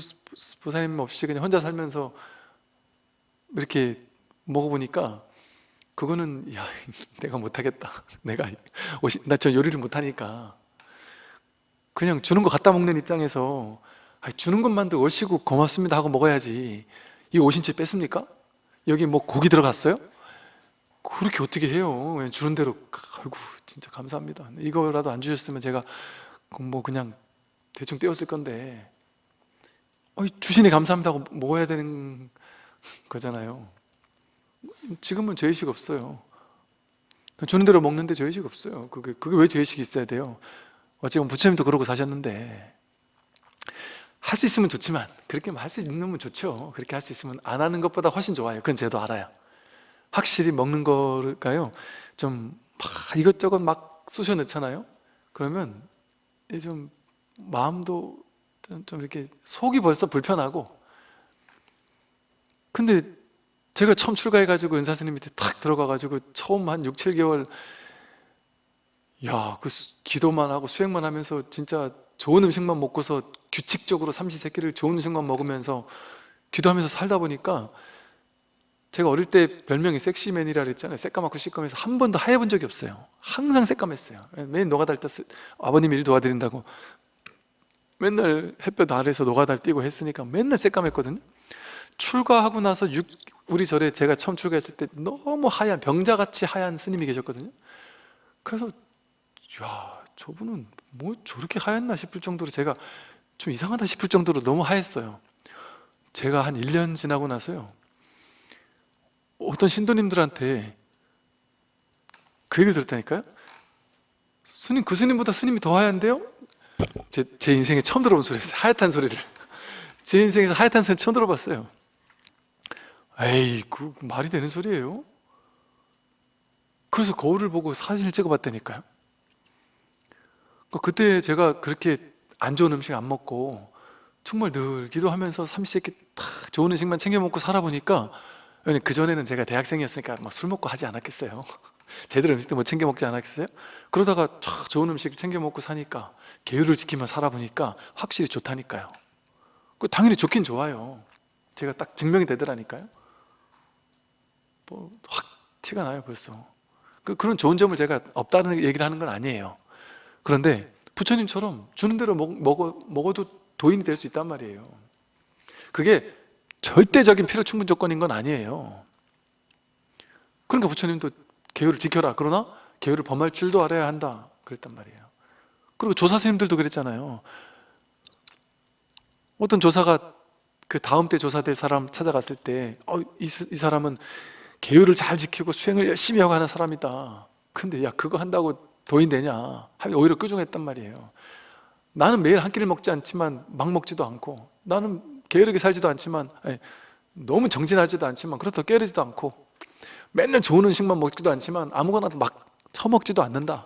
부사님 없이 그냥 혼자 살면서 이렇게 먹어보니까 그거는 야 내가 못하겠다. 내가 나 저 요리를 못하니까. 그냥 주는 거 갖다 먹는 입장에서 주는 것만도 얼씨구 고맙습니다 하고 먹어야지. 이 오신 채 뺐습니까? 여기 뭐 고기 들어갔어요? 그렇게 어떻게 해요? 그냥 주는 대로. 아이고 진짜 감사합니다. 이거라도 안 주셨으면 제가 뭐 그냥 대충 떼었을 건데. 어, 주신이 감사합니다고 먹어야 되는 거잖아요. 지금은 죄의식 없어요. 주는 대로 먹는데 죄의식 없어요. 그게, 그게 왜 죄의식이 있어야 돼요? 어찌 보면 부처님도 그러고 사셨는데. 할 수 있으면 좋지만 그렇게 할 수 있는 좋죠. 그렇게 할 수 있으면 안 하는 것보다 훨씬 좋아요. 그건 저도 알아요. 확실히 먹는 걸까요? 좀 막 이것저것 막 쑤셔 넣잖아요? 그러면 이좀 마음도 좀- 좀 이렇게 속이 벌써 불편하고. 근데 제가 처음 출가해가지고 은사스님 밑에 탁 들어가가지고 처음 한 6, 7개월 야, 그 수- 기도만 하고 수행만 하면서 진짜 좋은 음식만 먹고서 규칙적으로 삼시세끼를 좋은 음식만 먹으면서 기도하면서 살다 보니까 제가 어릴 때 별명이 섹시맨이라 그랬잖아요. 새까맣고 시꺼매서 한 번도 하얘본 적이 없어요. 항상 새까맸어요. 매일 노가다 때 아버님 일 도와드린다고 맨날 햇볕 아래서 노가다를 뛰고 했으니까 맨날 새까맸거든요. 출가하고 나서 육- 우리 절에 제가 처음 출가했을 때 너무 하얀 병자같이 하얀 스님이 계셨거든요. 그래서 야 저분은 뭐 저렇게 하얗나 싶을 정도로 제가 좀 이상하다 싶을 정도로 너무 하였어요. 제가 한 1년 지나고 나서요. 어떤 신도님들한테 그 얘기를 들었다니까요. 스님 그 스님보다 스님이 더 하얀데요? 제, 제 인생에 처음 들어본 소리였어요 하얗단 소리를 제 인생에서 하얗단 소리 처음 들어봤어요 에이 그 말이 되는 소리예요? 그래서 거울을 보고 사진을 찍어봤다니까요 그 그때 제가 그렇게 안 좋은 음식 안 먹고 정말 늘 기도하면서 삼시세끼 딱 좋은 음식만 챙겨 먹고 살아보니까 그 전에는 제가 대학생이었으니까 막 술 먹고 하지 않았겠어요 제대로 음식도 못 챙겨 먹지 않았겠어요? 그러다가 쫙 좋은 음식 챙겨 먹고 사니까 계율을 지키며 살아보니까 확실히 좋다니까요. 그 당연히 좋긴 좋아요. 제가 딱 증명이 되더라니까요. 뭐 확 티가 나요 벌써. 그, 그런 좋은 점을 제가 없다는 얘기를 하는 건 아니에요. 그런데 부처님처럼 주는 대로 먹, 먹어, 먹어도 도인이 될 수 있단 말이에요. 그게 절대적인 필요 충분 조건인 건 아니에요. 그러니까 부처님도 계율을 지켜라. 그러나 계율을 범할 줄도 알아야 한다. 그랬단 말이에요 그리고 조사 스님들도 그랬잖아요. 어떤 조사가 그 다음 때 조사될 사람 찾아갔을 때 어, 이, 이 사람은 계율을 잘 지키고 수행을 열심히 하고 하는 사람이다. 근데 야 그거 한다고 도인 되냐? 하면 오히려 끄중했단 말이에요. 나는 매일 한 끼를 먹지 않지만 막 먹지도 않고 나는 게으르게 살지도 않지만 아니, 너무 정진하지도 않지만 그렇다고 게으르지도 않고 맨날 좋은 음식만 먹지도 않지만 아무거나 막 처먹지도 않는다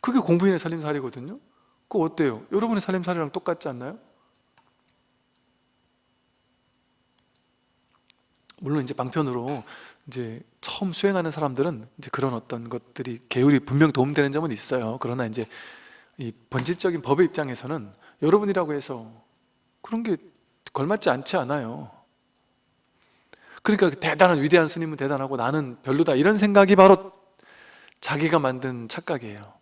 그게 공부인의 살림살이거든요 그거 어때요? 여러분의 살림살이랑 똑같지 않나요? 물론 이제 방편으로 이제 처음 수행하는 사람들은 이제 그런 어떤 것들이 계율이 분명 도움되는 점은 있어요. 그러나 이제 이 본질적인 법의 입장에서는 여러분이라고 해서 그런 게 걸맞지 않지 않아요. 그러니까 그 대단한 위대한 스님은 대단하고 나는 별로다 이런 생각이 바로 자기가 만든 착각이에요.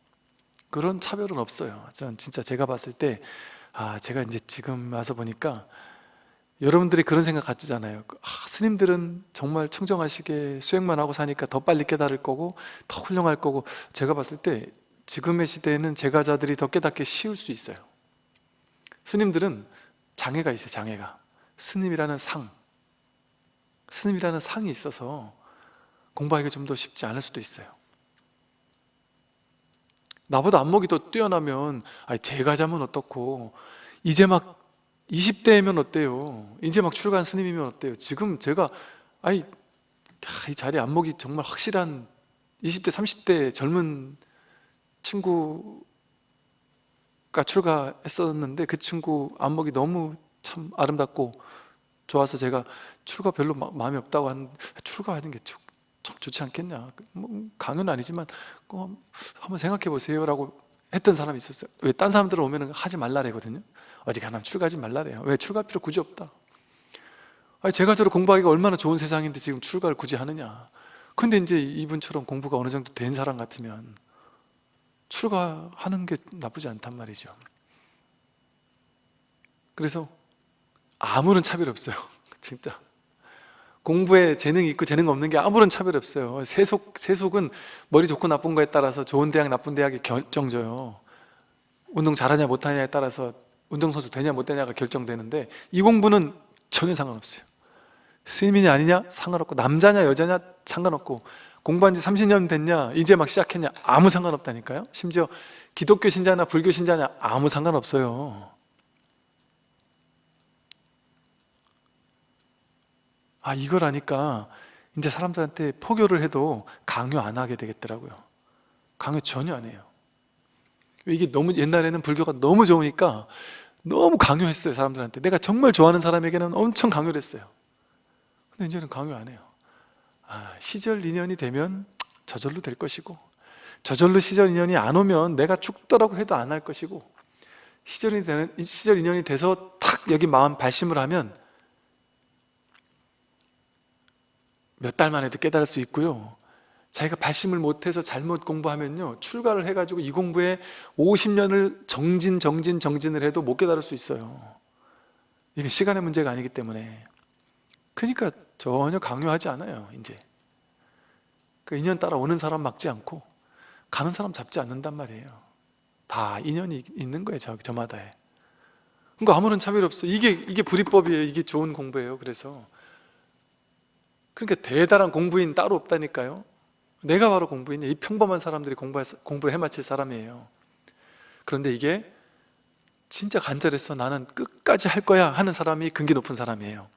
그런 차별은 없어요. 전 진짜 제가 봤을 때 아, 제가 이제 지금 와서 보니까 여러분들이 그런 생각 가지잖아요. 아, 스님들은 정말 청정하시게 수행만 하고 사니까 더 빨리 깨달을 거고 더 훌륭할 거고 제가 봤을 때 지금의 시대에는 제가자들이 더 깨닫기 쉬울 수 있어요. 스님들은 장애가 있어요 장애가. 스님이라는 상 스님이라는 상이 있어서 공부하기가 좀 더 쉽지 않을 수도 있어요 나보다 안목이 더 뛰어나면 아니 제가 자면 어떻고 이제 막 20대면 어때요? 이제 막 출가한 스님이면 어때요? 지금 제가 아이 이 자리 안목이 정말 확실한 20대 30대 젊은 친구가 출가했었는데 그 친구 안목이 너무 참 아름답고 좋아서 제가 출가 별로 마, 마음이 없다고 한 출가하는 게 참 좋지 않겠냐. 뭐 강요는 아니지만 어, 한번 생각해 보세요 라고 했던 사람이 있었어요. 왜 딴 사람들 오면 하지 말라래거든요. 가나 출가하지 말라래요. 왜 출가할 필요 굳이 없다. 아니 제가 저를 공부하기가 얼마나 좋은 세상인데 지금 출가를 굳이 하느냐. 근데 이제 이분처럼 공부가 어느 정도 된 사람 같으면 출가하는 게 나쁘지 않단 말이죠. 그래서 아무런 차별이 없어요. 진짜 공부에 재능이 있고 재능 없는 게 아무런 차별이 없어요. 세속, 세속은 머리 좋고 나쁜 거에 따라서 좋은 대학 나쁜 대학이 결정져요. 운동 잘하냐 못하냐에 따라서 운동선수 되냐 못 되냐가 결정되는데 이 공부는 전혀 상관없어요. 스님이냐 아니냐 상관없고 남자냐 여자냐 상관없고 공부한 지 30년 됐냐 이제 막 시작했냐 아무 상관없다니까요. 심지어 기독교 신자나 불교 신자냐 아무 상관없어요 아 이걸 아니까 이제 사람들한테 포교를 해도 강요 안 하게 되겠더라고요. 강요 전혀 안 해요. 이게 너무 옛날에는 불교가 너무 좋으니까 너무 강요했어요 사람들한테. 내가 정말 좋아하는 사람에게는 엄청 강요를 했어요. 근데 이제는 강요 안 해요. 아, 시절 인연이 되면 저절로 될 것이고 저절로 시절 인연이 안 오면 내가 죽더라고 해도 안 할 것이고 시절 인연이 돼서 탁 여기 마음 발심을 하면 몇 달만 해도 깨달을 수 있고요. 자기가 발심을 못해서 잘못 공부하면요 출가를 해가지고 이 공부에 50년을 정진 정진 정진을 해도 못 깨달을 수 있어요. 이게 시간의 문제가 아니기 때문에. 그러니까 전혀 강요하지 않아요 이제. 그 인연 따라 오는 사람 막지 않고 가는 사람 잡지 않는단 말이에요. 다 인연이 있는 거예요 저, 저마다에 그러니까 아무런 차별 없어. 이게 이게 불이법이에요. 이게 좋은 공부예요. 그래서 그러니까 대단한 공부인 따로 없다니까요. 내가 바로 공부인이 이 평범한 사람들이 공부 공부를 해마칠 사람이에요. 그런데 이게 진짜 간절해서 나는 끝까지 할 거야 하는 사람이 근기 높은 사람이에요.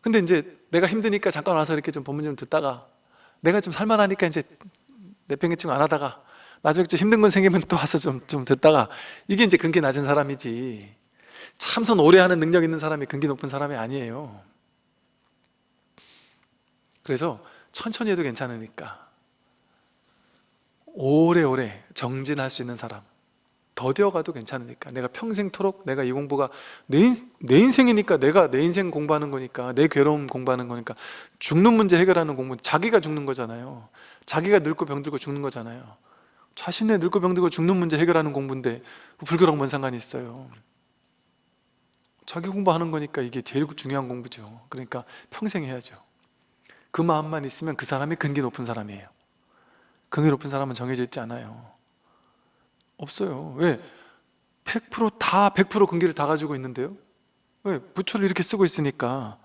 근데 이제 내가 힘드니까 잠깐 와서 이렇게 좀 법문 좀 듣다가 내가 좀 살만하니까 이제 내팽개치고 안 하다가 나중에 좀 힘든 건 생기면 또 와서 좀, 좀 듣다가 이게 이제 근기 낮은 사람이지. 참선 오래 하는 능력 있는 사람이 근기 높은 사람이 아니에요 그래서 천천히 해도 괜찮으니까. 오래오래 정진할 수 있는 사람. 더뎌가도 괜찮으니까. 내가 평생토록 내가 이 공부가 내, 인, 내 인생이니까 내가 내 인생 공부하는 거니까 내 괴로움 공부하는 거니까. 죽는 문제 해결하는 공부 자기가 죽는 거잖아요. 자기가 늙고 병들고 죽는 거잖아요. 자신의 늙고 병들고 죽는 문제 해결하는 공부인데 불교랑 뭔 상관이 있어요? 자기 공부하는 거니까 이게 제일 중요한 공부죠. 그러니까 평생 해야죠 그 마음만 있으면 그 사람이 근기 높은 사람이에요. 근기 높은 사람은 정해져 있지 않아요. 없어요. 왜? 100%다 100% 근기를 다 가지고 있는데요? 왜? 부처를 이렇게 쓰고 있으니까.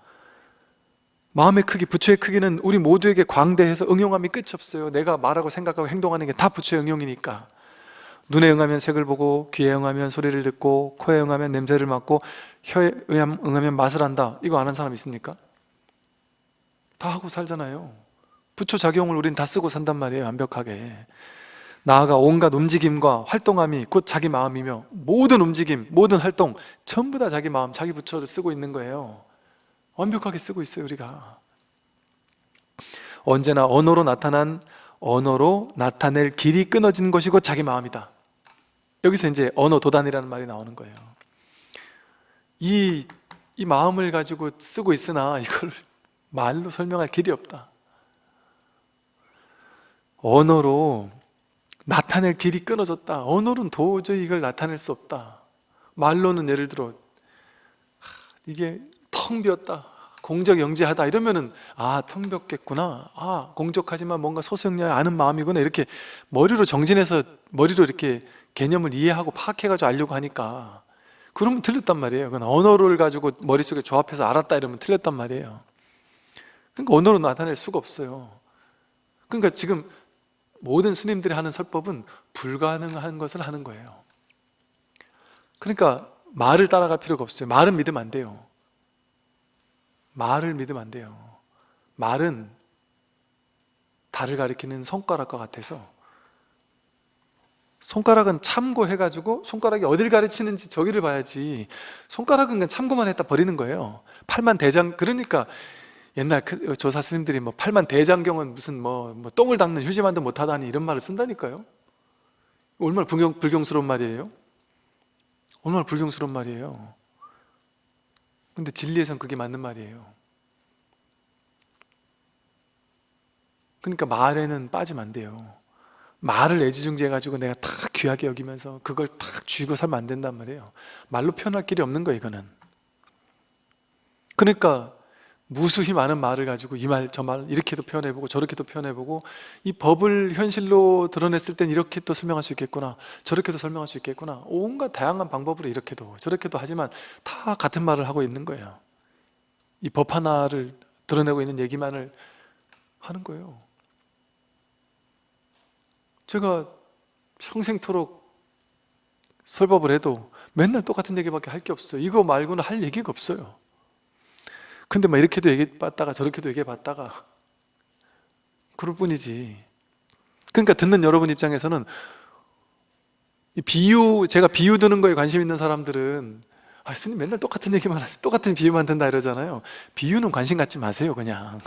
마음의 크기, 부처의 크기는 우리 모두에게 광대해서 응용함이 끝이 없어요. 내가 말하고 생각하고 행동하는 게 다 부처의 응용이니까. 눈에 응하면 색을 보고 귀에 응하면 소리를 듣고 코에 응하면 냄새를 맡고 혀에 응하면 맛을 한다. 이거 아는 사람 있습니까? 다 하고 살잖아요. 부처 작용을 우린 다 쓰고 산단 말이에요 완벽하게. 나아가 온갖 움직임과 활동함이 곧 자기 마음이며 모든 움직임, 모든 활동 전부 다 자기 마음, 자기 부처를 쓰고 있는 거예요. 완벽하게 쓰고 있어요 우리가. 언제나 언어로 나타난 언어로 나타낼 길이 끊어진 것이 곧 자기 마음이다. 여기서 이제 언어 도단이라는 말이 나오는 거예요. 이, 이 마음을 가지고 쓰고 있으나 이걸 말로 설명할 길이 없다. 언어로 나타낼 길이 끊어졌다. 언어로는 도저히 이걸 나타낼 수 없다. 말로는 예를 들어 이게 텅 비었다. 공적 영지하다. 이러면은 아 텅 비었겠구나. 아 공적하지만 뭔가 소수영리하 아는 마음이구나. 이렇게 머리로 정진해서 머리로 이렇게 개념을 이해하고 파악해가지고 알려고 하니까 그러면 틀렸단 말이에요. 그건 언어를 가지고 머릿속에 조합해서 알았다 이러면 틀렸단 말이에요 그러니까 언어로 나타낼 수가 없어요. 그러니까 지금 모든 스님들이 하는 설법은 불가능한 것을 하는 거예요. 그러니까 말을 따라갈 필요가 없어요. 말은 믿으면 안 돼요. 말을 믿으면 안 돼요. 말은 달을 가리키는 손가락과 같아서 손가락은 참고해가지고 손가락이 어딜 가르치는지 저기를 봐야지. 손가락은 그냥 참고만 했다 버리는 거예요. 팔만 대장 그러니까 옛날 그 조사 스님들이 뭐 팔만 대장경은 무슨 뭐, 뭐 똥을 닦는 휴지만도 못하다니 이런 말을 쓴다니까요. 얼마나 불경, 불경스러운 말이에요. 얼마나 불경스러운 말이에요. 근데 진리에선 그게 맞는 말이에요. 그러니까 말에는 빠지면 안 돼요. 말을 애지중지해 가지고 내가 다 귀하게 여기면서 그걸 탁 쥐고 살면 안 된단 말이에요. 말로 표현할 길이 없는 거예요 이거는. 그러니까 무수히 많은 말을 가지고 이 말 저 말 이렇게도 표현해보고 저렇게도 표현해보고 이 법을 현실로 드러냈을 땐 이렇게 또 설명할 수 있겠구나 저렇게도 설명할 수 있겠구나 온갖 다양한 방법으로 이렇게도 저렇게도 하지만 다 같은 말을 하고 있는 거예요. 이 법 하나를 드러내고 있는 얘기만을 하는 거예요. 제가 평생토록 설법을 해도 맨날 똑같은 얘기밖에 할 게 없어요. 이거 말고는 할 얘기가 없어요 근데 막 이렇게도 얘기해봤다가 저렇게도 얘기해봤다가 그럴 뿐이지. 그러니까 듣는 여러분 입장에서는 이 비유, 제가 비유 드는 거에 관심 있는 사람들은 아 스님 맨날 똑같은 얘기만 하시 똑같은 비유만 든다 이러잖아요. 비유는 관심 갖지 마세요 그냥.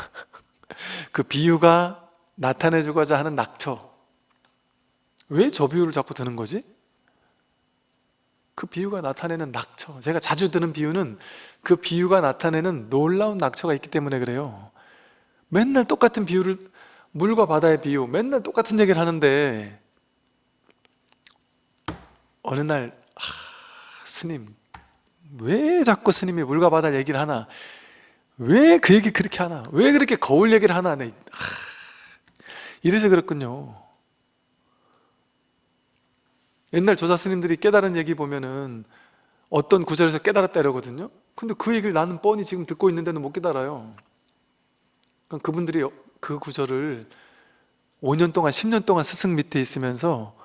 그 비유가 나타내주고자 하는 낙처. 왜 저 비유를 자꾸 드는 거지? 그 비유가 나타내는 낙처. 제가 자주 드는 비유는 그 비유가 나타내는 놀라운 낙처가 있기 때문에 그래요. 맨날 똑같은 비유를 물과 바다의 비유 맨날 똑같은 얘기를 하는데 어느 날 아, 스님 왜 자꾸 스님이 물과 바다 얘기를 하나? 왜 그 얘기 그렇게 하나? 왜 그렇게 거울 얘기를 하나? 네. 아, 이래서 그렇군요. 옛날 조사 스님들이 깨달은 얘기 보면은 어떤 구절에서 깨달았다 이러거든요. 근데 그 얘기를 나는 뻔히 지금 듣고 있는데는 못 깨달아요. 그러니까 그분들이 그 구절을 5년 동안 10년 동안 스승 밑에 있으면서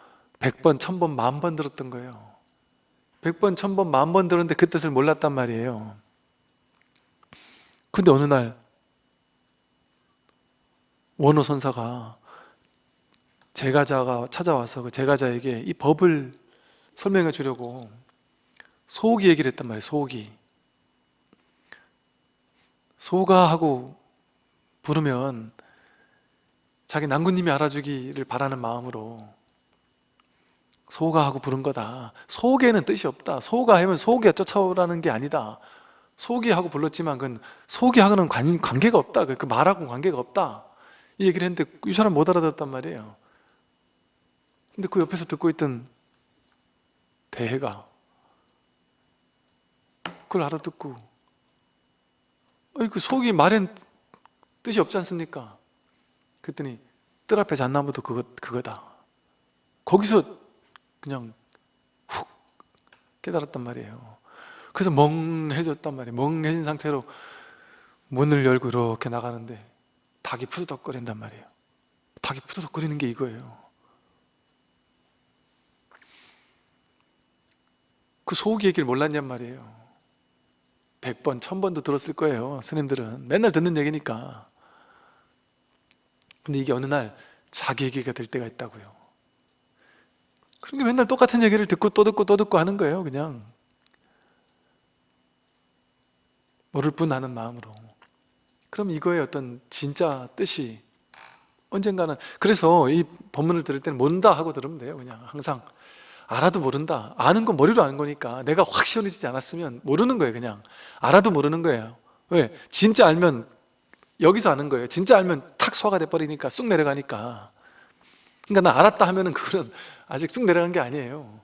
100번, 1000번, 만번 들었던 거예요. 100번, 1000번, 만번 들었는데 그 뜻을 몰랐단 말이에요. 근데 어느 날 원호 선사가 제가자가 찾아와서 그 제가자에게 이 법을 설명해 주려고 소기 얘기를 했단 말이에요 소기 소가 하고 부르면 자기 난구님이 알아주기를 바라는 마음으로 소가 하고 부른 거다. 소개는 뜻이 없다. 소가 하면 소기가 쫓아오라는 게 아니다. 소기하고 불렀지만 그건 소기하고는 관, 관계가 없다. 그 말하고 관계가 없다. 이 얘기를 했는데 이 사람 못 알아듣었단 말이에요. 근데 그 옆에서 듣고 있던 대해가 그걸 알아듣고. 그 속이 말엔 뜻이 없지 않습니까? 그랬더니 뜰 앞에 잣나무도 그거, 그거다. 거기서 그냥 훅 깨달았단 말이에요. 그래서 멍해졌단 말이에요. 멍해진 상태로 문을 열고 이렇게 나가는데 닭이 푸드덕거린단 말이에요. 닭이 푸드덕거리는 게 이거예요. 그 소고기 얘기를 몰랐냔 말이에요 100번, 1000번도 들었을 거예요 스님들은. 맨날 듣는 얘기니까. 근데 이게 어느 날 자기 얘기가 될 때가 있다고요. 그러니까 맨날 똑같은 얘기를 듣고 또 듣고 또 듣고 하는 거예요 그냥. 모를 뿐 아는 마음으로. 그럼 이거의 어떤 진짜 뜻이 언젠가는 그래서 이 법문을 들을 때는 모른다 하고 들으면 돼요 그냥 항상 알아도 모른다. 아는 건 머리로 아는 거니까 내가 확 시원해지지 않았으면 모르는 거예요 그냥. 알아도 모르는 거예요. 왜? 진짜 알면 여기서 아는 거예요. 진짜 알면 탁 소화가 돼버리니까 쑥 내려가니까. 그러니까 나 알았다 하면 은 그거는 아직 쑥 내려간 게 아니에요.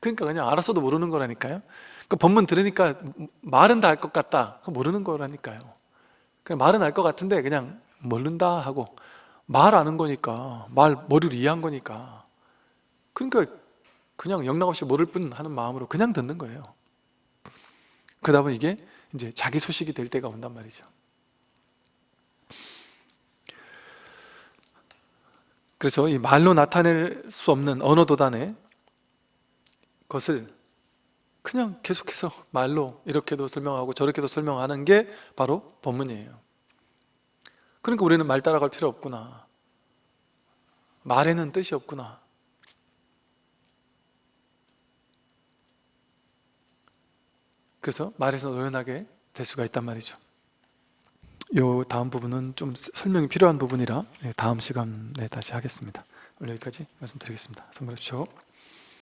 그러니까 그냥 알았어도 모르는 거라니까요. 그 법문 들으니까 말은 다 알 것 같다. 그 모르는 거라니까요. 그냥 말은 알 것 같은데 그냥 모른다 하고 말 아는 거니까 말 머리로 이해한 거니까 그러니까 그냥 영락없이 모를 뿐 하는 마음으로 그냥 듣는 거예요. 그러다 보면 이게 이제 자기 소식이 될 때가 온단 말이죠. 그래서 이 말로 나타낼 수 없는 언어 도단의 것을 그냥 계속해서 말로 이렇게도 설명하고 저렇게도 설명하는 게 바로 법문이에요. 그러니까 우리는 말 따라갈 필요 없구나. 말에는 뜻이 없구나 그래서 말에서 노연하게 될 수가 있단 말이죠. 요 다음 부분은 좀 설명이 필요한 부분이라 네, 다음 시간에 다시 하겠습니다. 오늘 여기까지 말씀드리겠습니다. 선물해 주십시오